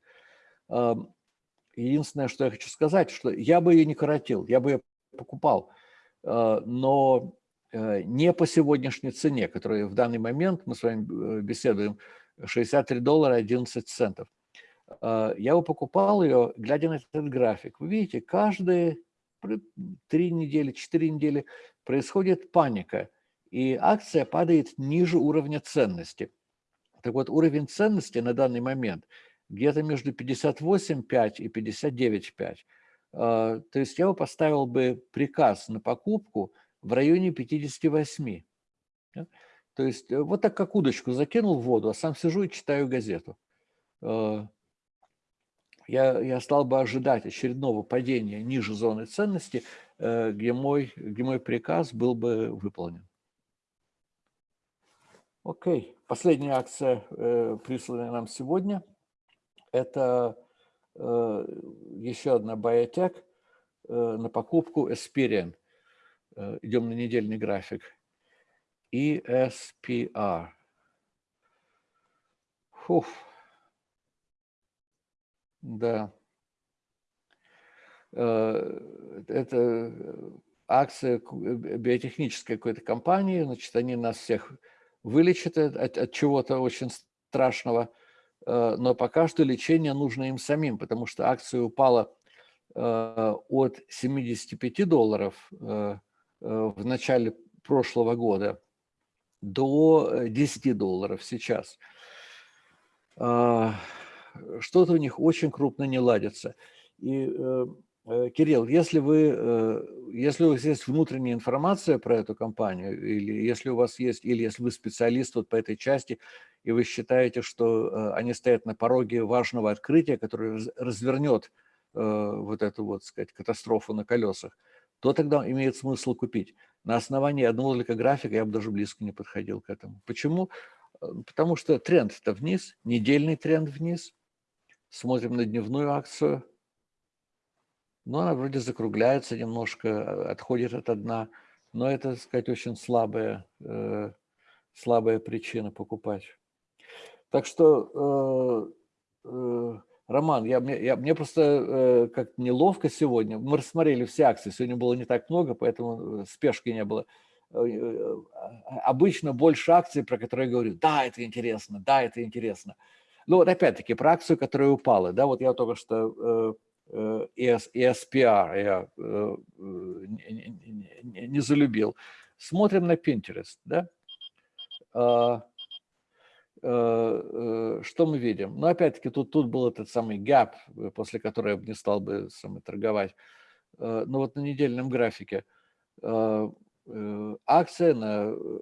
Единственное, что я хочу сказать, что я бы ее не коротил, я бы ее покупал, но не по сегодняшней цене, которая в данный момент, мы с вами беседуем, 63 доллара 11 центов. А, я его покупал ее, глядя на этот график. Вы видите, каждые три недели, четыре недели происходит паника, и акция падает ниже уровня ценности. Так вот, уровень ценности на данный момент где-то между 58,5 и 59,5. А, то есть я его поставил бы приказ на покупку в районе 58. То есть э, вот так как удочку закинул в воду, а сам сижу и читаю газету. Э, я, я стал бы ожидать очередного падения ниже зоны ценности, э, где мой, где мой приказ был бы выполнен. Окей, последняя акция, присланная нам сегодня, это еще одна биотек на покупку Esperian. Идем на недельный график. ESPR. Фух. Да. Э, это акция биотехнической какой-то компании, значит, они нас всех вылечат от, от чего-то очень страшного, э, но пока что лечение нужно им самим, потому что акция упала э, от 75 долларов в начале прошлого года до 10 э, долларов сейчас. А, что-то у них очень крупно не ладится. И, э, э, Кирилл, если, вы, если у вас есть внутренняя информация про эту компанию, или если у вас есть, или если вы специалист вот по этой части, и вы считаете, что они стоят на пороге важного открытия, которое развернет вот эту вот, сказать, катастрофу на колесах, то тогда имеет смысл купить. На основании одного только графика я бы даже близко не подходил к этому. Почему? Потому что тренд-то вниз, недельный тренд вниз. Смотрим на дневную акцию. Но она вроде закругляется немножко, отходит от дна. Но это, так сказать, очень слабая, э, слабая причина покупать. Так что, э, э, Роман, я, мне, я, мне просто э, как неловко сегодня. Мы рассмотрели все акции, сегодня было не так много, поэтому э, спешки не было. Э, э, обычно больше акций, про которые я говорю, да, это интересно, да, это интересно. Ну вот опять-таки про акцию, которая упала, да, вот я только что ESPR я не, не, не залюбил. Смотрим на Pinterest, да, а, что мы видим? Ну, опять-таки, тут, тут был этот самый gap, после которого я бы не стал бы самый торговать. Но вот на недельном графике Э, акция, на, э,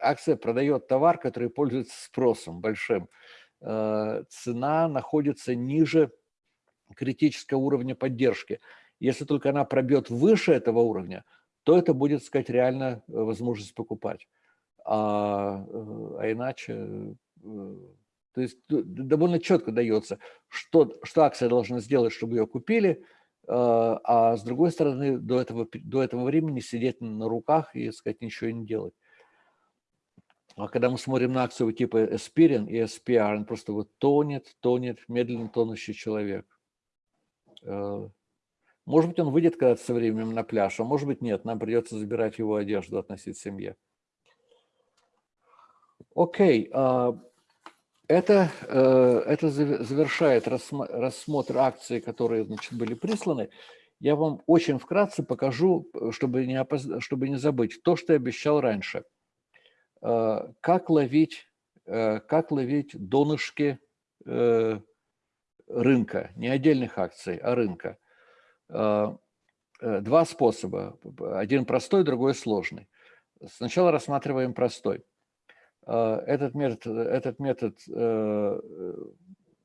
акция продает товар, который пользуется спросом большим. Э, цена находится ниже критического уровня поддержки. Если только она пробьет выше этого уровня, то это будет, сказать, реально возможность покупать. А, а иначе, то есть довольно четко дается, что, что акция должна сделать, чтобы ее купили – а, а с другой стороны, до этого, до этого времени сидеть на руках и, сказать, ничего не делать. А когда мы смотрим на акцию типа Aspirin и SPR, он просто вот тонет, тонет, медленно тонущий человек. А, может быть, он выйдет когда-то со временем на пляж, а может быть, нет, нам придется забирать его одежду, относить семье. Окей, okay. Это, э, это завершает рассмотр акций, которые значит, были присланы. Я вам очень вкратце покажу, чтобы не, опоз... чтобы не забыть, то, что я обещал раньше. Э, как ловить, э, как ловить донышки рынка, не отдельных акций, а рынка. Два способа. Один простой, другой сложный. Сначала рассматриваем простой. А, этот метод, этот метод, э,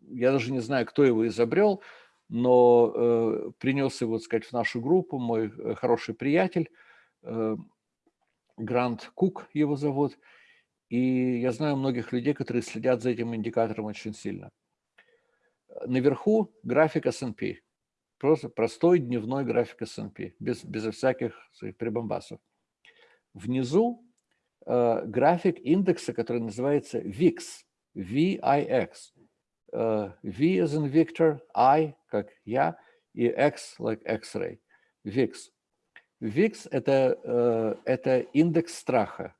я даже не знаю, кто его изобрел, но э, принес его, так сказать, в нашу группу мой э, хороший приятель, Грант Кук его зовут, и я знаю многих людей, которые следят за этим индикатором очень сильно. Наверху график S&P, просто простой дневной график S&P, без, без всяких прибамбасов. Внизу график индекса, который называется VIX, VIX. Uh, v as in Victor, I как я, и X like X-ray, VIX. VIX это, uh, это индекс страха.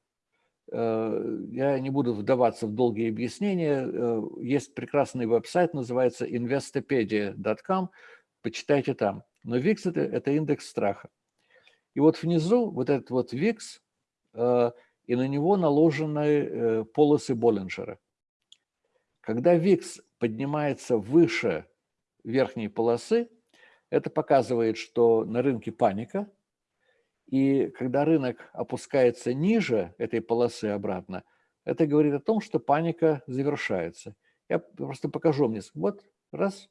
Я не буду вдаваться в долгие объяснения. Есть прекрасный веб-сайт, называется investopedia.com, почитайте там. Но VIX это, это индекс страха. И вот внизу вот этот вот VIX и на него наложены э, полосы Боллинджера. Когда ВИКС поднимается выше верхней полосы, это показывает, что на рынке паника, и когда рынок опускается ниже этой полосы обратно, это говорит о том, что паника завершается. Я просто покажу мне. Вот, раз,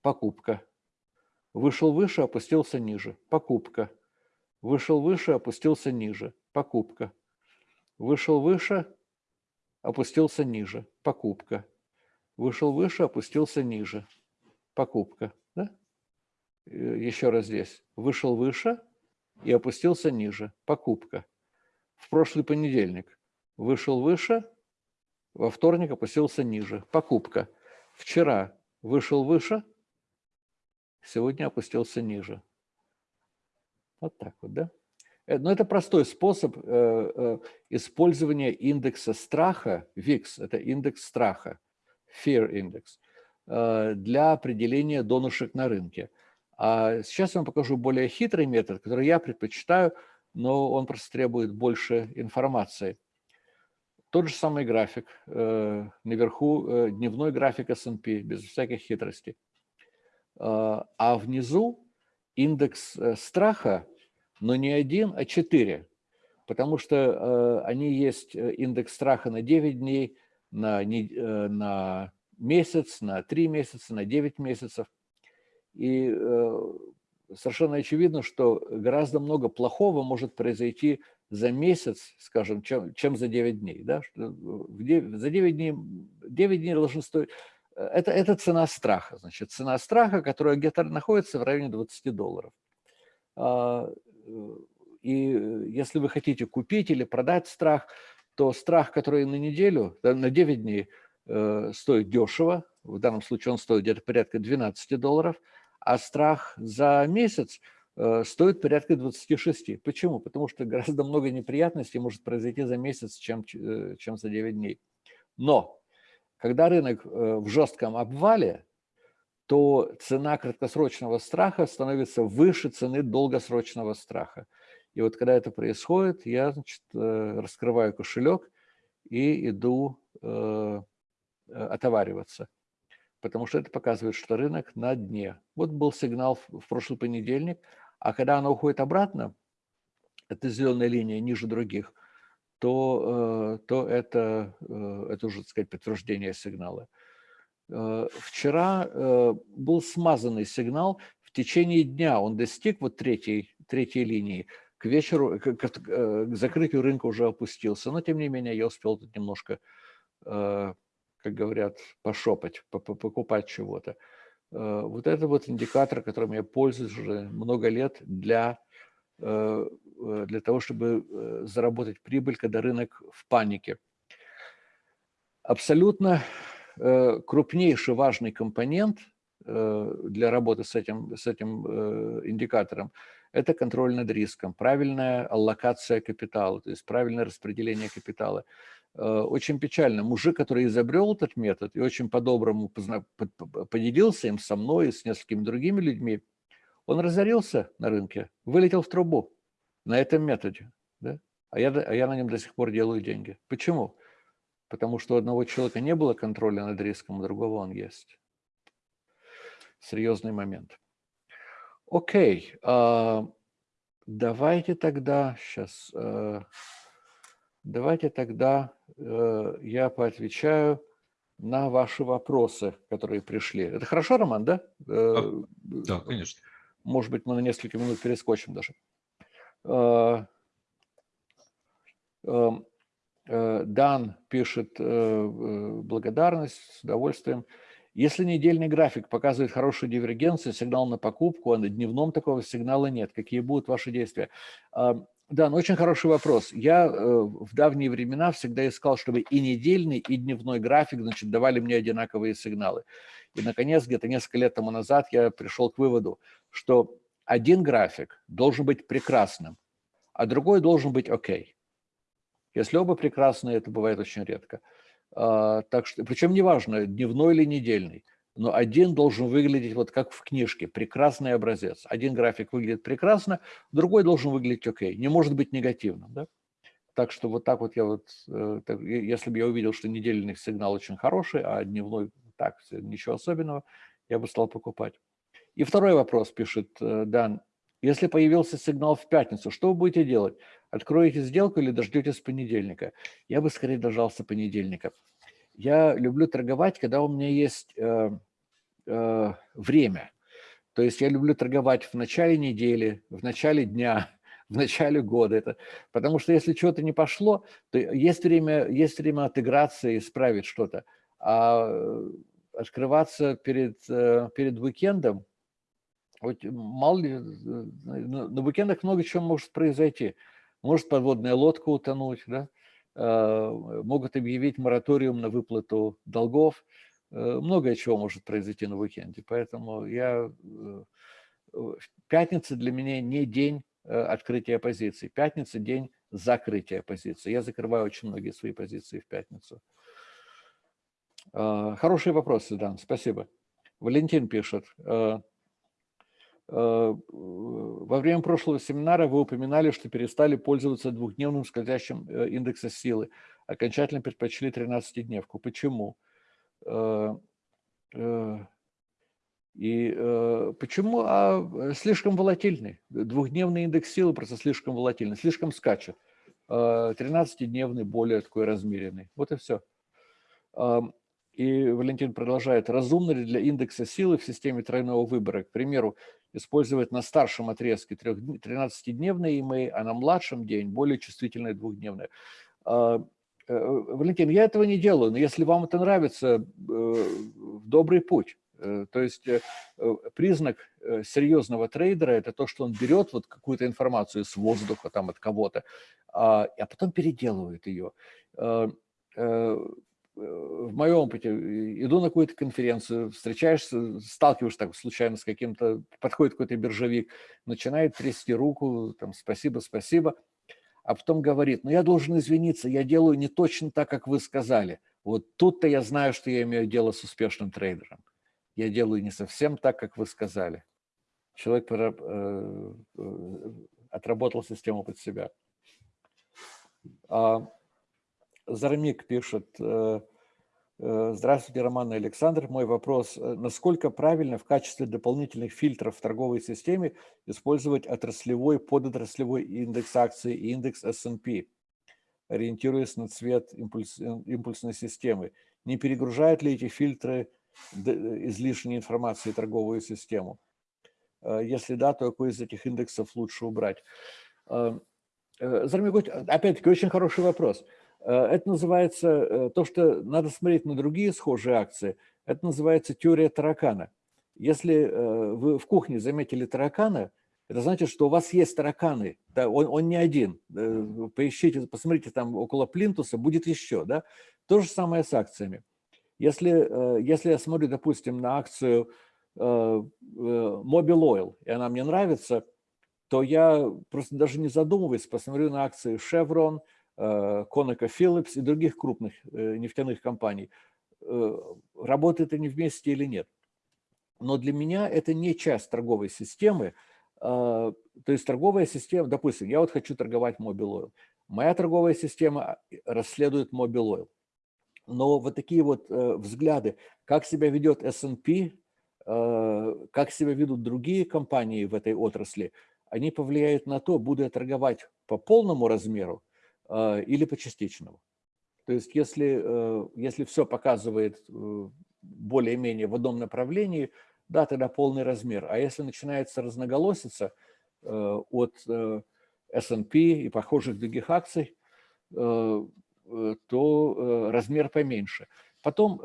покупка. Вышел выше, опустился ниже. Покупка. Вышел выше, опустился ниже. Покупка. Вышел выше, опустился ниже. Покупка. Вышел выше, опустился ниже. Покупка. Да? Э, Еще раз здесь. Вышел выше и опустился ниже. Покупка. В прошлый понедельник. Вышел выше, во вторник опустился ниже. Покупка. Вчера вышел выше, сегодня опустился ниже. Вот так вот, да? Э, но это простой способ э, э, использования индекса страха, VIX, это индекс страха, Fear Index, для определения донышек на рынке. А сейчас я вам покажу более хитрый метод, который я предпочитаю, но он просто требует больше информации. Тот же самый график, наверху дневной график S&P, без всяких хитростей. А внизу индекс страха но не один, а четыре, потому что э, они есть э, индекс страха на 9 дней, на, не, э, на месяц, на 3 месяца, на 9 месяцев. И совершенно очевидно, что гораздо много плохого может произойти за месяц, скажем, чем, чем за 9 дней. Да? 9, за 9 дней, 9 дней должны стоить... Это, это цена страха. Значит, цена страха, которая где-то находится в районе 20 долларов. И если вы хотите купить или продать страх, то страх, который на неделю, на 9 дней э, стоит дешево, в данном случае он стоит где-то порядка 12 долларов, а страх за месяц э, стоит порядка 26. Почему? Потому что гораздо много неприятностей может произойти за месяц, чем, э, чем за 9 дней. Но когда рынок в жестком обвале, то цена краткосрочного страха становится выше цены долгосрочного страха. И вот когда это происходит, я значит, э, раскрываю кошелек и иду э, отовариваться. Потому что это показывает, что рынок на дне. Вот был сигнал в прошлый понедельник, а когда она уходит обратно, это зеленая линия ниже других, то, э, то это, это уже, так сказать, подтверждение сигнала. Вчера был смазанный сигнал, в течение дня он достиг вот третьей, третьей линии, к вечеру, к, к, к закрытию рынка уже опустился, но тем не менее я успел тут немножко, как говорят, пошопать, покупать чего-то. Вот это вот индикатор, которым я пользуюсь уже много лет для, для того, чтобы заработать прибыль, когда рынок в панике. Абсолютно крупнейший важный компонент для работы с этим, с этим индикатором – это контроль над риском, правильная аллокация капитала, то есть правильное распределение капитала. Э, очень печально. Мужик, который изобрел этот метод и очень по-доброму поделился им со мной и с несколькими другими людьми, он разорился на рынке, вылетел в трубу на этом методе. Да? А, я, а я на нем до сих пор делаю деньги. Почему? Потому что у одного человека не было контроля над риском, у другого он есть. Серьезный момент. Окей, а, давайте тогда, сейчас, э, давайте тогда э, я поотвечаю на ваши вопросы, которые пришли. Это хорошо, Роман, да? Э, а, да, конечно. Может быть, мы на несколько минут перескочим даже. Эм, Дан пишет благодарность, с удовольствием. Если недельный график показывает хорошую дивергенцию, сигнал на покупку, а на дневном такого сигнала нет, какие будут ваши действия? А, да, ну очень хороший вопрос. Я э, в давние времена всегда искал, чтобы и недельный, и дневной график значит, давали мне одинаковые сигналы. И, наконец, где-то несколько лет тому назад я пришел к выводу, что один график должен быть прекрасным, а другой должен быть окей. Если оба прекрасные, это бывает очень редко. А, так что, причем неважно, дневной или недельный, но один должен выглядеть вот как в книжке, прекрасный образец. Один график выглядит прекрасно, другой должен выглядеть окей, не может быть негативным. Да? Так что вот так вот я вот, э, если бы я увидел, что недельный сигнал очень хороший, а дневной так, ничего особенного, я бы стал покупать. И второй вопрос пишет э, Дан. Если появился сигнал в пятницу, что вы будете делать? Откроете сделку или дождетесь понедельника? Я бы скорее дождался понедельника. Я люблю торговать, когда у меня есть э, э, время. То есть я люблю торговать в начале недели, в начале дня, в начале года. Это, потому что если что-то не пошло, то есть время, есть время отыграться и исправить что-то. А э, открываться перед, э, перед уикендом, вот мало ли, э, на, уикендах много чего может произойти. Может подводная лодка утонуть, да? Э, могут объявить мораториум на выплату долгов. Э, многое чего может произойти на уикенде. Поэтому я... Пятница для меня не день открытия позиций. Пятница – день закрытия позиций. Я закрываю очень многие свои позиции в пятницу. Хорошие вопросы, Дан, спасибо. Валентин пишет. Э, во время прошлого семинара вы упоминали, что перестали пользоваться двухдневным скользящим э, индексом силы, окончательно предпочли 13-дневку. Почему? Э, и почему? А слишком волатильный. Двухдневный индекс силы просто слишком волатильный, слишком скачет. 13-дневный более такой размеренный. Вот и все. И Валентин продолжает. Разумно ли для индекса силы в системе тройного выбора, к примеру, использовать на старшем отрезке 13-дневный EMA, а на младшем день более чувствительное двухдневное? А, э, Валентин, я этого не делаю, но если вам это нравится, э, добрый путь. Э, то есть признак серьезного трейдера – это то, что он берет вот какую-то информацию с воздуха, там, от кого-то, а, а потом переделывает ее в моем опыте, иду на какую-то конференцию, встречаешься, сталкиваешься так случайно с каким-то, подходит какой-то биржевик, начинает трясти руку, там, спасибо, спасибо, а потом говорит, ну, я должен извиниться, я делаю не точно так, как вы сказали. Вот тут-то я знаю, что я имею дело с успешным трейдером. Я делаю не совсем так, как вы сказали. Человек э, э, отработал систему под себя. Зармик пишет, э, э, здравствуйте, Роман и Александр. Мой вопрос, э, насколько правильно в качестве дополнительных фильтров в торговой системе использовать отраслевой, подотраслевой индекс акций и индекс S&P, ориентируясь на цвет импульс, импульсной системы? Не перегружают ли эти фильтры излишней информации торговую систему? Если да, то какой из этих индексов лучше убрать? Зармик, опять-таки, очень хороший вопрос. Э, это называется, э, то, что надо смотреть на другие схожие акции, это называется теория таракана. Если э, вы в кухне заметили таракана, это значит, что у вас есть тараканы, да, он, он не один. Поищите, посмотрите, там около плинтуса будет еще. Да? То же самое с акциями. Если, если я смотрю, допустим, на акцию Mobile Oil, и она мне нравится, то я просто даже не задумываясь посмотрю на акции Chevron – Conoco Phillips и других крупных э, нефтяных компаний. Э, работают они вместе или нет. Но для меня это не часть торговой системы. А, то есть торговая система, допустим, я вот хочу торговать Mobile Oil. Моя торговая система э, расследует Mobile Oil. Но вот такие вот взгляды, как себя ведет S&P, как себя ведут другие компании в этой отрасли, они повлияют на то, буду я торговать по полному размеру а, или по частичному. То есть если, э, если все показывает э, более-менее в одном направлении, да, тогда полный размер. А если начинается разноголосица э, от S&P и похожих других акций, то размер поменьше. Потом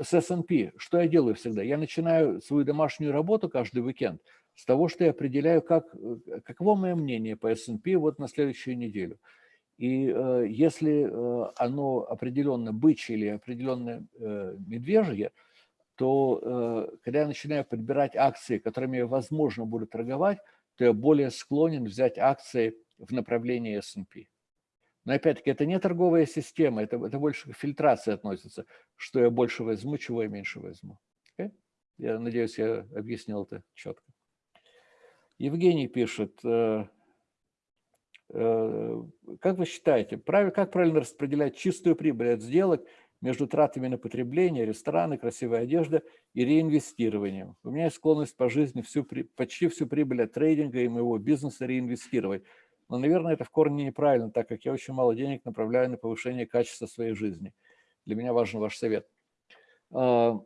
с S&P, что я делаю всегда? Я начинаю свою домашнюю работу каждый уикенд с того, что я определяю, как, каково мое мнение по S&P вот на следующую неделю. И э, если э, оно определенно бычье или определенно э, медвежье, то когда я начинаю подбирать акции, которыми возможно буду торговать, то я более склонен взять акции в направлении S&P. Но опять-таки это не торговая система, это, это больше к фильтрации относится, что я больше возьму, чего я меньше возьму. Okay? Я надеюсь, я объяснил это четко. Евгений пишет, Э, как вы считаете, как правильно распределять чистую прибыль от сделок между тратами на потребление, рестораны, красивая одежда и реинвестированием? У меня есть склонность по жизни всю, почти всю прибыль от трейдинга и моего бизнеса реинвестировать. Но, наверное, это в корне неправильно, так как я очень мало денег направляю на повышение качества своей жизни. Для меня важен ваш совет. А,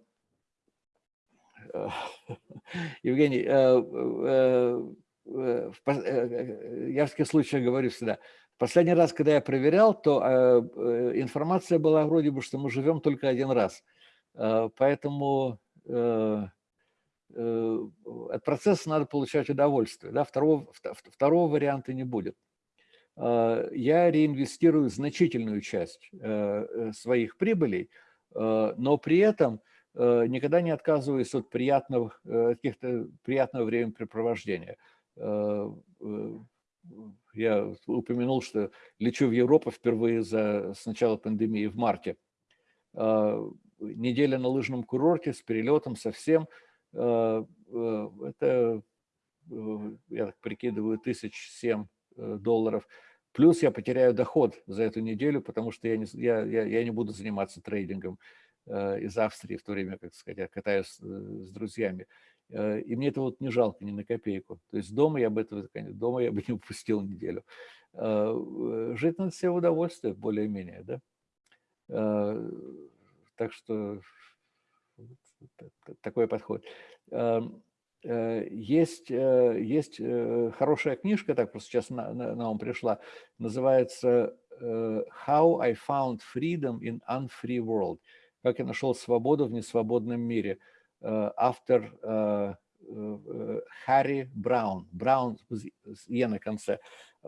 Евгений, э, Э, э, э, я в таких случаях говорю всегда, последний раз, когда я проверял, то информация была вроде бы, что мы живем только один раз. Поэтому от процесса надо получать удовольствие. Да? Второго, второго варианта не будет. Я реинвестирую значительную часть своих прибылей, но при этом никогда не отказываюсь от приятного, каких-то приятного времяпрепровождения. Э, э, я упомянул, что лечу в Европу впервые за, с начала пандемии в марте. А, неделя на лыжном курорте с перелетом совсем. Э, это, я так прикидываю, тысяч семь долларов. Плюс я потеряю доход за эту неделю, потому что я не, я, я, я не буду заниматься трейдингом из Австрии в то время, как сказать, я катаюсь с друзьями. Э, и мне это вот не жалко ни на копейку. То есть дома я бы этого, дома я бы не упустил неделю. А, э, жить надо себе удовольствие, более-менее, да. Так что такой подход. Эм, э, есть, э, есть хорошая книжка, так просто сейчас на, на, на ум пришла, называется «How I Found Freedom in Unfree World». Как я нашел свободу в несвободном мире. Автор Харри Браун. Браун с «е» на конце.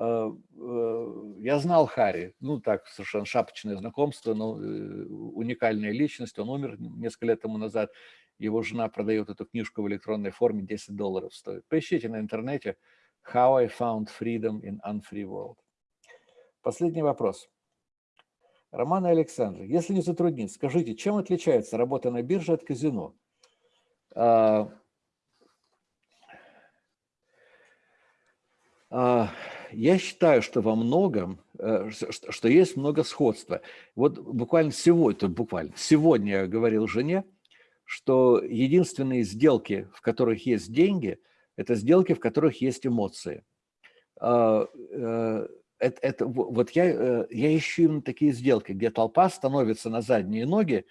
Э, э, я знал Харри, ну так, совершенно шапочное знакомство, но э, уникальная личность. Он умер несколько лет тому назад. Его жена продает эту книжку в электронной форме, 10 долларов стоит. Поищите на интернете «How I found freedom in unfree world». Последний вопрос. Роман Александр, если не затруднить, скажите, чем отличается работа на бирже от казино? А, а, я считаю, что во многом, э, что есть много сходства. Вот буквально сегодня, буквально сегодня я говорил жене, что единственные сделки, в которых есть деньги, это сделки, в которых есть эмоции. А, э, это, это, вот я, э, я ищу именно такие сделки, где толпа становится на задние ноги,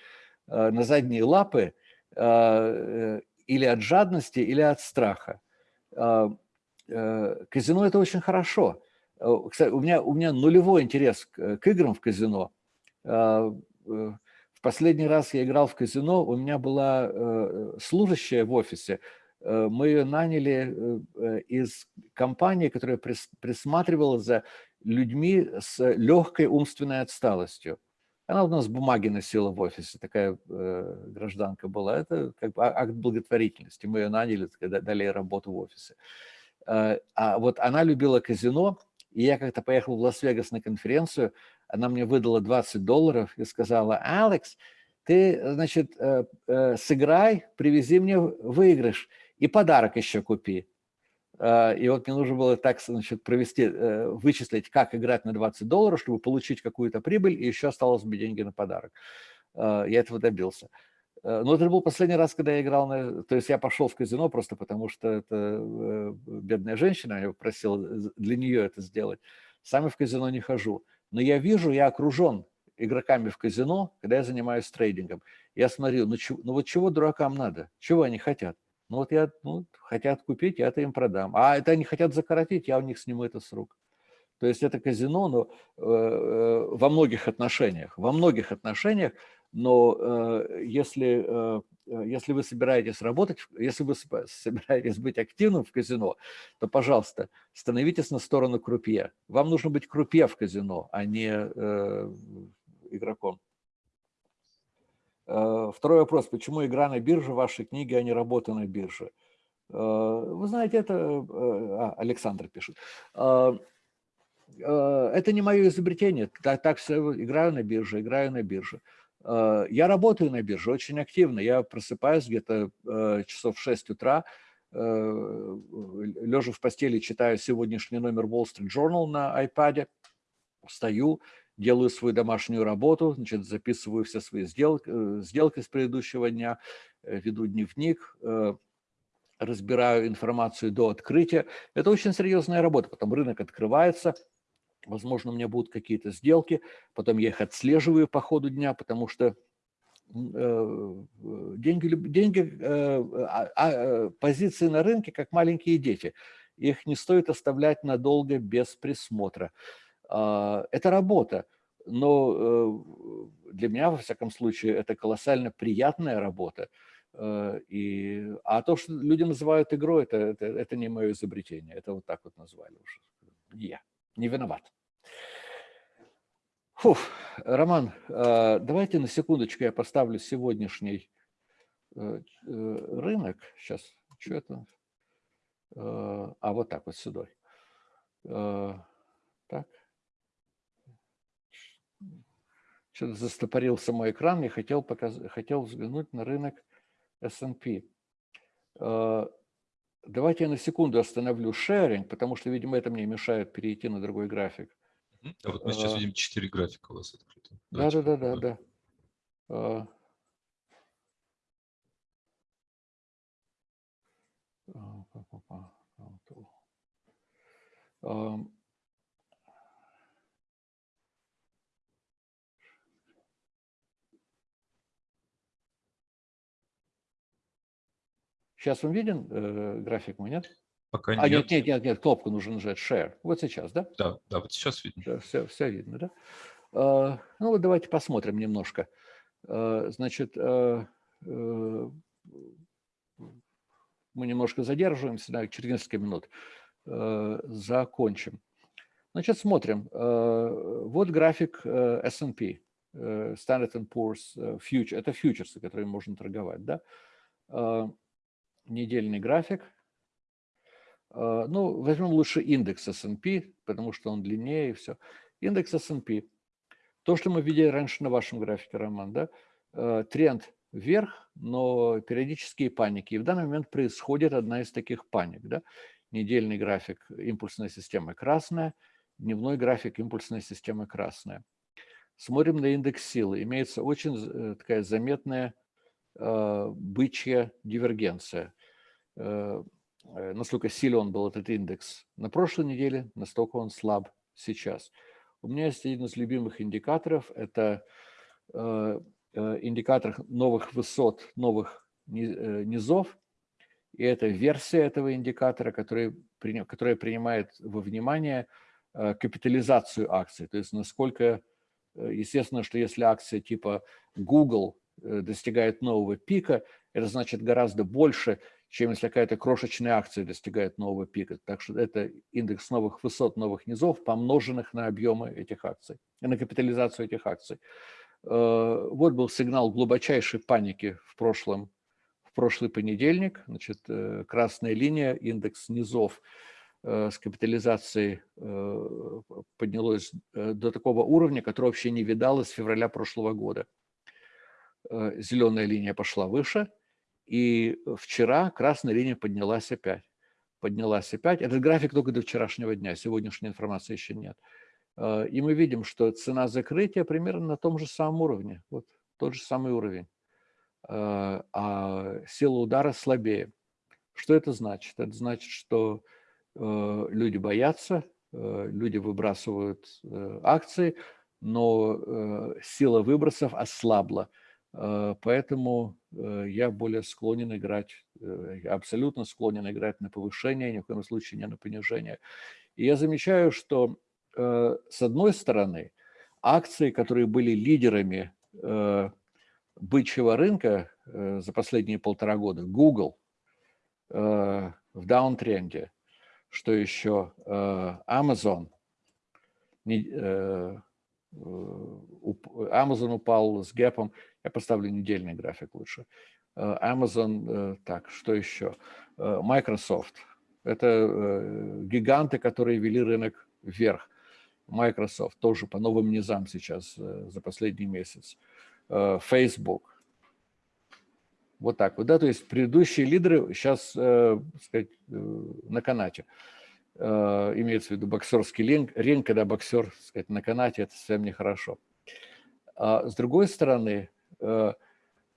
на задние лапы или от жадности, или от страха. А, Э, казино – это очень хорошо. Э, кстати, у меня, у меня нулевой интерес к, к играм в казино. А, э, в последний раз я играл в казино, у меня была служащая в офисе, мы ее наняли из компании, которая присматривала за людьми с легкой умственной отсталостью. Она у нас бумаги носила в офисе, такая э, гражданка была. Это как бы акт благотворительности. Мы ее наняли, дали работу в офисе. Э, а вот она любила казино, и я как-то поехал в Лас-Вегас на конференцию, она мне выдала 20 долларов и сказала, Алекс, ты, значит, э, э, сыграй, привези мне выигрыш и подарок еще купи. И вот мне нужно было так, значит, провести, вычислить, как играть на 20 долларов, чтобы получить какую-то прибыль, и еще осталось бы деньги на подарок. Я этого добился. Э, но это был последний раз, когда я играл на... То есть я пошел в казино просто потому, что это э, бедная женщина, я попросил для нее это сделать. Сам в казино не хожу. Но я вижу, я окружен игроками в казино, когда я занимаюсь трейдингом. Я смотрю, ну, чего, ну вот чего дуракам надо? Чего они хотят? Ну вот я, ну, хотят купить, я это им продам. А это они хотят закоротить, я у них сниму это с рук. То есть это казино, но э, э, во многих отношениях, во многих отношениях но э, если, э, э, если вы собираетесь работать, если вы собираетесь быть активным в казино, то, пожалуйста, становитесь на сторону крупье. Вам нужно быть крупье в казино, а не игроком. Второй вопрос. Почему игра на бирже в вашей книге, а не работа на бирже? Вы знаете, это... А, Александр пишет. Это не мое изобретение. Так, так все, играю на бирже, играю на бирже. Э, я работаю на бирже очень активно. Я просыпаюсь где-то э, часов в 6 утра, э, лежа в постели, читаю сегодняшний номер Wall Street Journal на iPad, встаю, делаю свою домашнюю работу, значит, записываю все свои сделки, сделки с предыдущего дня, веду дневник, разбираю информацию до открытия. Это очень серьезная работа, потом рынок открывается – Возможно, у меня будут какие-то сделки, потом я их отслеживаю по ходу дня, потому что э, деньги, деньги э, а, а, позиции на рынке как маленькие дети. Их не стоит оставлять надолго без присмотра. А, это работа, но э, для меня, во всяком случае, это колоссально приятная работа. И, а то, что люди называют игрой, это, это, это не мое изобретение. Это вот так вот назвали уже. Я не виноват. Фух, Роман, а, давайте на секундочку я поставлю сегодняшний э, э, рынок. Сейчас, что это? А, вот так вот сюда. Так. Что-то застопорился мой экран, я хотел, показ... хотел взглянуть на рынок S&P. Давайте я на секунду остановлю шеринг, потому что, видимо, это мне мешает перейти на другой график. А вот мы сейчас видим четыре графика у вас открыто. Да, да, да, да, да. А. Сейчас вам виден э, график мой, нет? Пока А, нет. нет, нет, нет, нет, кнопку нужно нажать Share. Вот сейчас, да? Да, да, вот сейчас видно. Все, все видно, да? А, Ну вот давайте посмотрим немножко. А, Значит, а, э, мы немножко задерживаемся, да, через несколько минут э, закончим. Значит, смотрим. Э, Вот график э, S&P, э, Standard Poor's э, Future. Это фьючерсы, которые можно торговать, да? Недельный график. А, Ну, возьмем лучше индекс S&P, потому что он длиннее и все. Индекс S&P. То, что мы видели раньше на вашем графике, Роман, да? Э, Тренд вверх, но периодические паники. И в данный момент происходит одна из таких паник, да? Недельный график импульсная система красная, дневной график импульсная система красная. Смотрим на индекс силы. Имеется очень э, такая заметная э, бычья дивергенция. Э, э, насколько силен был этот индекс на прошлой неделе, настолько он слаб сейчас. У меня есть один из любимых индикаторов. Это э, индикатор новых высот, новых ни- низов. И это версия этого индикатора, который, которая принимает во внимание капитализацию акций. То есть насколько, естественно, что если акция типа Google достигает нового пика, это значит гораздо больше, чем если какая-то крошечная акция достигает нового пика. Так что это индекс новых высот, новых низов, помноженных на объемы этих акций, на капитализацию этих акций. Э, Вот был сигнал глубочайшей паники в прошлом, в прошлый понедельник. Значит, э, красная линия, индекс низов э, с капитализацией поднялось до такого уровня, который вообще не видалось с февраля прошлого года. Зеленая линия пошла выше, и вчера красная линия поднялась опять. Поднялась опять. Этот график только до вчерашнего дня, сегодняшней информации еще нет. Э, И мы видим, что цена закрытия примерно на том же самом уровне. Вот тот же самый уровень. Э, А сила удара слабее. Что это значит? Это значит, что э, люди боятся, люди выбрасывают акции, но сила выбросов ослабла. Э, Поэтому э, я более склонен играть, э, абсолютно склонен играть на повышение, ни в коем случае не на понижение. И я замечаю, что с одной стороны, акции, которые были лидерами бычьего рынка за последние полтора года, Google в даунтренде, что еще Amazon, Amazon упал с гэпом, я поставлю недельный график лучше. Э, Amazon, э, так, что еще? Э, Microsoft. Это э, гиганты, которые вели рынок вверх. Microsoft тоже по новым низам сейчас э, за последний месяц. Э, Facebook. Вот так вот, да, то есть предыдущие лидеры сейчас, э, так сказать, э, на канате. Э, имеется в виду боксерский ринг, ринг, когда боксер, так сказать, на канате, это совсем нехорошо. А с другой стороны, э,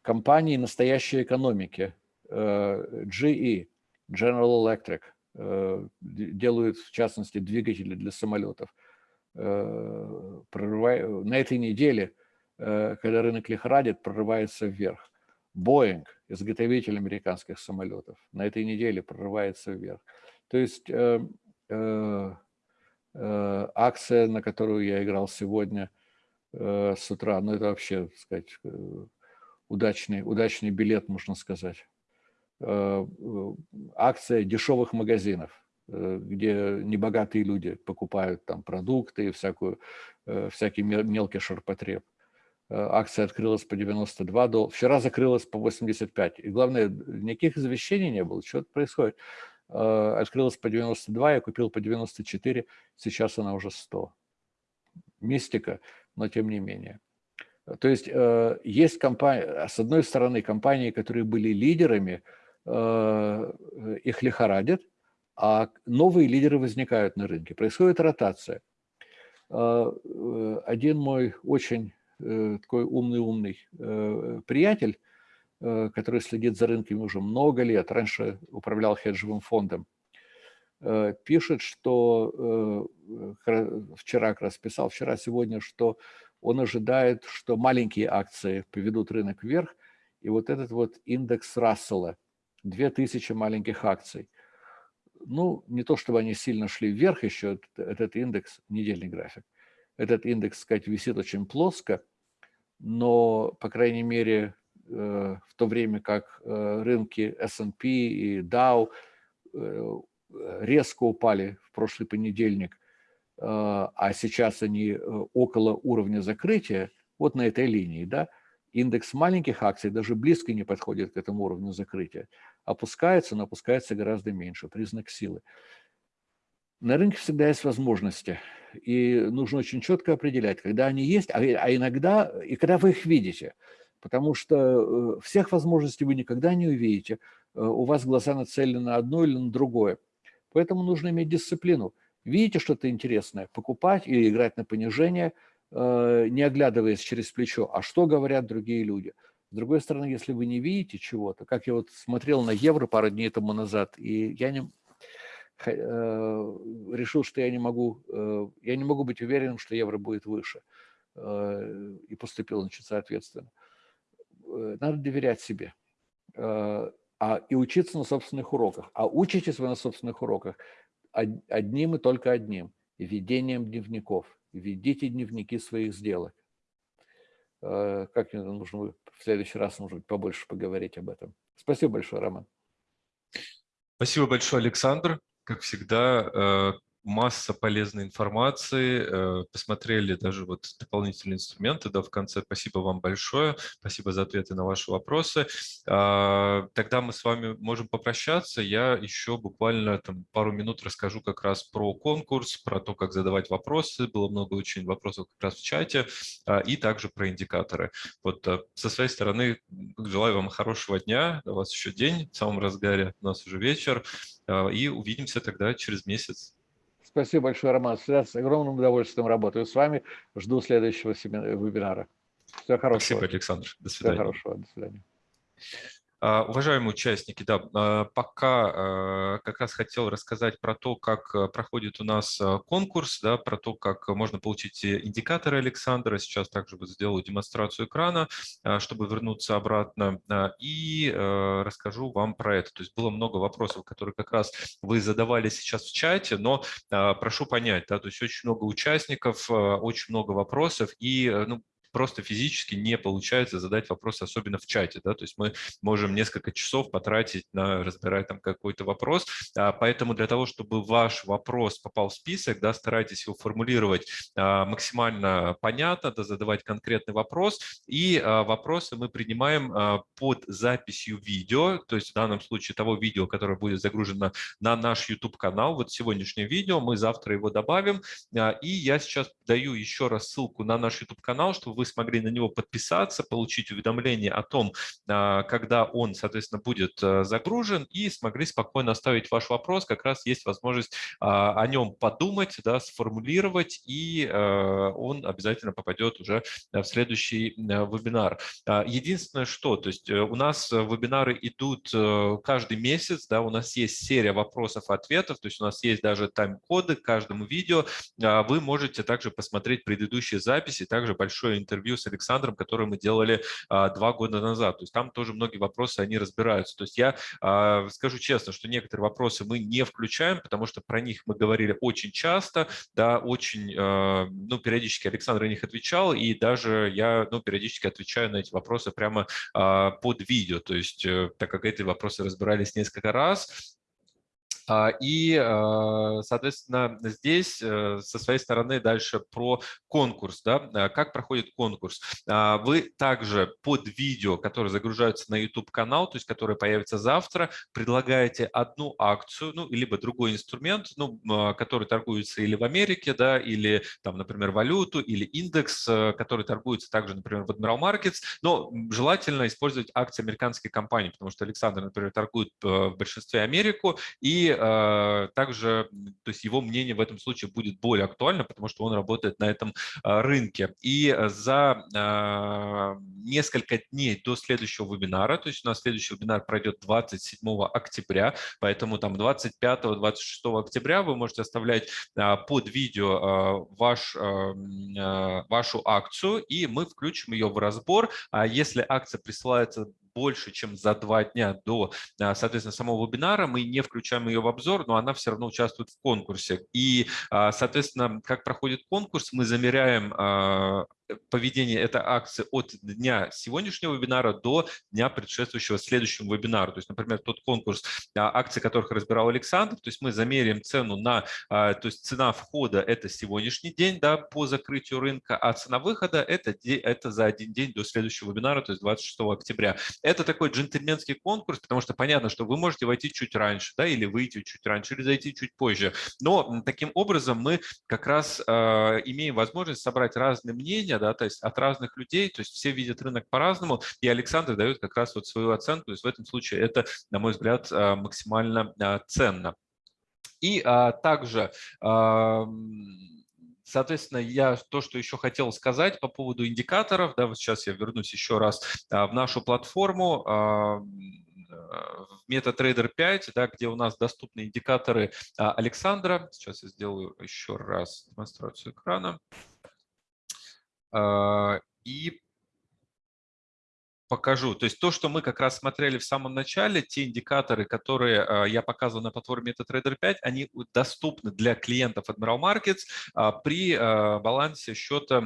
компании настоящей экономики, э, GE, General Electric, делают, в частности, двигатели для самолетов. На этой неделе, когда рынок лихорадит, прорывается вверх. Boeing, изготовитель американских самолетов, на этой неделе прорывается вверх. То есть акция, на которую я играл сегодня э, с утра, ну это вообще, так сказать, э, удачный, удачный билет, можно сказать. Э, э, Акция дешевых магазинов, э, где небогатые люди покупают там продукты и всякую, э, всякий мел- мелкий ширпотреб. Э, Акция открылась по 92 доллара. Вчера закрылась по 85. И главное, никаких извещений не было. Что происходит? Э, Открылась по 92, я купил по 94. Сейчас она уже 100. Мистика, но тем не менее. То есть э, есть компании, с одной стороны, компании, которые были лидерами, э, их лихорадят, а новые лидеры возникают на рынке. Происходит ротация. Э, э, Один мой очень э, такой умный-умный э, приятель, э, который следит за рынками уже много лет, раньше управлял хеджевым фондом, э, пишет, что э, вчера как раз писал, вчера, сегодня, что он ожидает, что маленькие акции поведут рынок вверх, и вот этот вот индекс Рассела, 2000 маленьких акций. Ну, не то чтобы они сильно шли вверх еще, этот, индекс, недельный график. Этот индекс, сказать, висит очень плоско, но, по крайней мере, э, в то время как э, рынки S&P и Dow э, резко упали в прошлый понедельник, а сейчас они около уровня закрытия, вот на этой линии, да, индекс маленьких акций даже близко не подходит к этому уровню закрытия. Опускается, но опускается гораздо меньше, признак силы. На рынке всегда есть возможности, и нужно очень четко определять, когда они есть, а, а иногда, и когда вы их видите, потому что э, всех возможностей вы никогда не увидите, э, у вас глаза нацелены на одно или на другое. Поэтому нужно иметь дисциплину. Видите что-то интересное, покупать или играть на понижение – Э, не оглядываясь через плечо, а что говорят другие люди. С другой стороны, если вы не видите чего-то, как я вот смотрел на евро пару дней тому назад, и я не, решил, что я не могу, я не могу быть уверенным, что евро будет выше, и поступил значит, соответственно. Э, надо доверять себе э, а, и учиться на собственных уроках. А учитесь вы на собственных уроках одним и только одним – ведением дневников – ведите дневники своих сделок. Э, как нужно в следующий раз, может быть, побольше поговорить об этом. Спасибо большое, Роман. Спасибо большое, Александр. Как всегда, масса полезной информации, э, посмотрели даже вот дополнительные инструменты да, в конце. Спасибо вам большое, спасибо за ответы на ваши вопросы. А, тогда мы с вами можем попрощаться. Я еще буквально там, пару минут расскажу как раз про конкурс, про то, как задавать вопросы. Было много очень вопросов как раз в чате, а, и также про индикаторы. Вот э, со своей стороны желаю вам хорошего дня. У вас еще день в самом разгаре, у нас уже вечер. А, и увидимся тогда через месяц. Спасибо большое, Роман. С огромным удовольствием работаю с вами. Жду следующего вебинара. Всего хорошего. Спасибо, Александр. До свидания. Всего хорошего. До свидания. А, уважаемые участники, да, а, пока а, как раз хотел рассказать про то, как проходит у нас конкурс, да, про то, как можно получить индикаторы Александра. Сейчас также сделаю демонстрацию экрана, чтобы вернуться обратно, и расскажу вам про это. То есть было много вопросов, которые как раз вы задавали сейчас в чате, но прошу понять, да, то есть очень много участников, очень много вопросов, и ну, просто физически не получается задать вопрос, особенно в чате. Да? То есть мы можем несколько часов потратить на разбирать там какой-то вопрос. А, поэтому для того, чтобы ваш вопрос попал в список, да, старайтесь его формулировать а, максимально понятно, да, задавать конкретный вопрос. И а, вопросы мы принимаем под записью видео, то есть в данном случае того видео, которое будет загружено на наш YouTube-канал. Вот сегодняшнее видео, мы завтра его добавим. И я сейчас даю еще раз ссылку на наш YouTube-канал, чтобы вы смогли на него подписаться, получить уведомление о том, а, когда он, соответственно, будет э, загружен, и смогли спокойно оставить ваш вопрос. Как раз есть возможность а, о нем подумать, да, сформулировать, и э, он обязательно попадет уже в следующий э, вебинар. А, единственное, что, то есть у нас вебинары идут каждый месяц, да, у нас есть серия вопросов-ответов, то есть у нас есть даже тайм-коды к каждому видео. Вы можете также посмотреть предыдущие записи, также большое интервью с Александром, которое мы делали а, два года назад. То есть там тоже многие вопросы, они разбираются. То есть я а, скажу честно, что некоторые вопросы мы не включаем, потому что про них мы говорили очень часто, да, очень, а, ну, периодически Александр на них отвечал, и даже я, ну, периодически отвечаю на эти вопросы прямо под видео. То есть э, так как эти вопросы разбирались несколько раз, и, а, соответственно, здесь э, со своей стороны дальше про конкурс. Да? А, как проходит конкурс? Вы также под видео, которое загружается на YouTube-канал, то есть которое появится завтра, предлагаете одну акцию, ну, либо другой инструмент, ну, который торгуется или в Америке, да, или, там, например, валюту, или индекс, э, который торгуется также, например, в Admiral Markets, но желательно использовать акции американской компании, потому что Александр, например, торгует э, в большинстве Америку, и Э, также то есть его мнение в этом случае будет более актуально, потому что он работает на этом э, рынке. И за э, несколько дней до следующего вебинара, то есть у нас следующий вебинар пройдет 27 октября, поэтому там 25-26 октября вы можете оставлять под видео ваш, вашу акцию, и мы включим ее в разбор. А если акция присылается больше, чем за два дня до, соответственно, самого вебинара, мы не включаем ее в обзор, но она все равно участвует в конкурсе. И, соответственно, как проходит конкурс, мы замеряем поведение этой акции от дня сегодняшнего вебинара до дня предшествующего следующему вебинару. То есть, например, тот конкурс а, акций, которых разбирал Александр, то есть мы замерим цену на, а, то есть цена входа – это сегодняшний день да, по закрытию рынка, а цена выхода – это, это за один день до следующего вебинара, то есть 26 октября. Это такой джентльменский конкурс, потому что понятно, что вы можете войти чуть раньше, да, или выйти чуть раньше, или зайти чуть позже. Но таким образом мы как раз э, имеем возможность собрать разные мнения, да, то есть от разных людей, то есть все видят рынок по-разному, и Александр дает как раз вот свою оценку, то есть в этом случае это, на мой взгляд, а, максимально а, ценно. И а, также Соответственно, я то, что еще хотел сказать по поводу индикаторов, да, вот сейчас я вернусь еще раз в нашу платформу, в MetaTrader 5, да, где у нас доступны индикаторы Александра. Сейчас я сделаю еще раз демонстрацию экрана. А, и покажу. То есть то, что мы как раз смотрели в самом начале, те индикаторы, которые а, я показывал на платформе MetaTrader 5, они доступны для клиентов Admiral Markets а, при балансе счета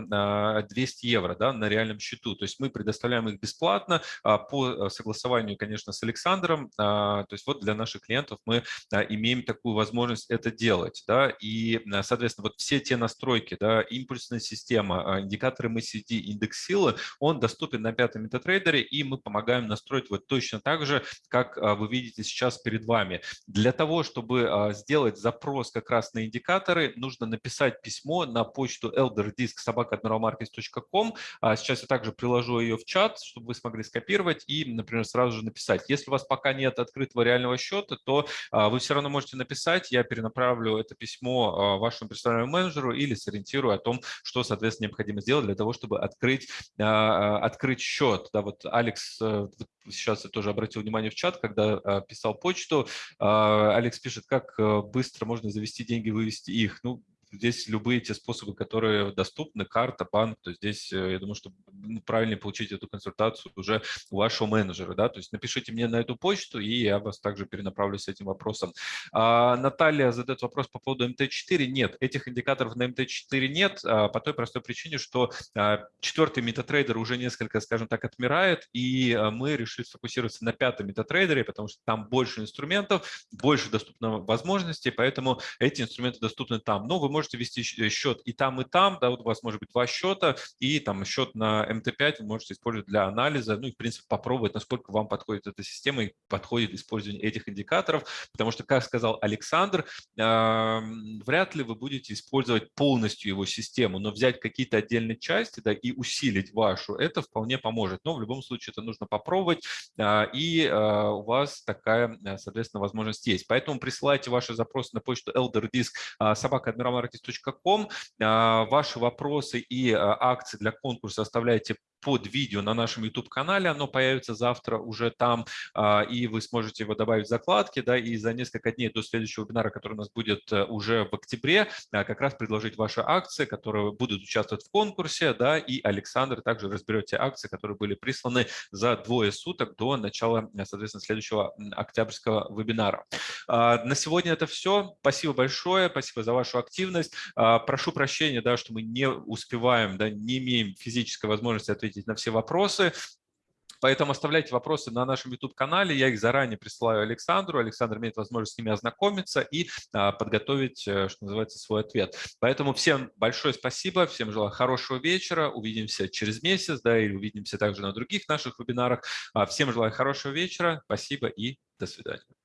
200 евро да, на реальном счету. То есть мы предоставляем их бесплатно по согласованию, конечно, с Александром. То есть вот для наших клиентов мы имеем такую возможность это делать. Да, и, соответственно, вот все те настройки, да, импульсная система, индикаторы MACD, индекс силы, он доступен на пятом MetaTrader компьютере, и мы помогаем настроить вот точно так же, как а, вы видите сейчас перед вами. Для того, чтобы а, сделать запрос как раз на индикаторы, нужно написать письмо на почту elderdisk.sobaka.admiralmarkets.com. А, сейчас я также приложу ее в чат, чтобы вы смогли скопировать и, например, сразу же написать. Если у вас пока нет открытого реального счета, то вы все равно можете написать, я перенаправлю это письмо вашему персональному менеджеру или сориентирую о том, что, соответственно, необходимо сделать для того, чтобы открыть, открыть счет. Да, вот Алекс э, сейчас я тоже обратил внимание в чат, когда а, писал почту, а, Алекс пишет, как э, быстро можно завести деньги, вывести их. Ну, здесь любые те способы, которые доступны, карта, банк, то здесь, э, я думаю, что ну, правильнее получить эту консультацию уже у вашего менеджера, да, то есть напишите мне на эту почту, и я вас также перенаправлю с этим вопросом. А, Наталья задает вопрос по поводу МТ4. Нет, этих индикаторов на МТ4 нет, а, по той простой причине, что а, четвертый метатрейдер уже несколько, скажем так, отмирает, и а, мы решили сфокусироваться на пятом метатрейдере, потому что там больше инструментов, больше доступно возможностей, поэтому эти инструменты доступны там. Но вы можете вести счет и там, и там, да, вот у вас может быть два счета, и там счет на МТ5 вы можете использовать для анализа, ну и, в принципе, попробовать, насколько вам подходит эта система и подходит использование этих индикаторов, потому что, как сказал Александр, вряд ли вы будете использовать полностью его систему, но взять какие-то отдельные части, да, и усилить вашу, это вполне поможет, но в любом случае это нужно попробовать, а, и а, у вас такая, соответственно, возможность есть. Поэтому присылайте ваши запросы на почту elderdisk. А, ваши вопросы и а, акции для конкурса оставляйте эти под видео на нашем YouTube-канале. Оно появится завтра уже там, а, и вы сможете его добавить в закладки. Да, и за несколько дней до следующего вебинара, который у нас будет э, уже в октябре, как раз предложить ваши акции, которые будут участвовать в конкурсе. Да, и Александр также разберет те акции, которые были присланы за двое суток до начала, соответственно, следующего октябрьского вебинара. На сегодня это все. Спасибо большое. Спасибо за вашу активность. А, прошу прощения, да, что мы не успеваем, да, не имеем физической возможности ответить на все вопросы. Поэтому оставляйте вопросы на нашем YouTube-канале. Я их заранее присылаю Александру. Александр имеет возможность с ними ознакомиться и а, подготовить, э, что называется, свой ответ. Поэтому всем большое спасибо, всем желаю хорошего вечера. Увидимся через месяц, да, или увидимся также на других наших вебинарах. А, всем желаю хорошего вечера. Спасибо и до свидания.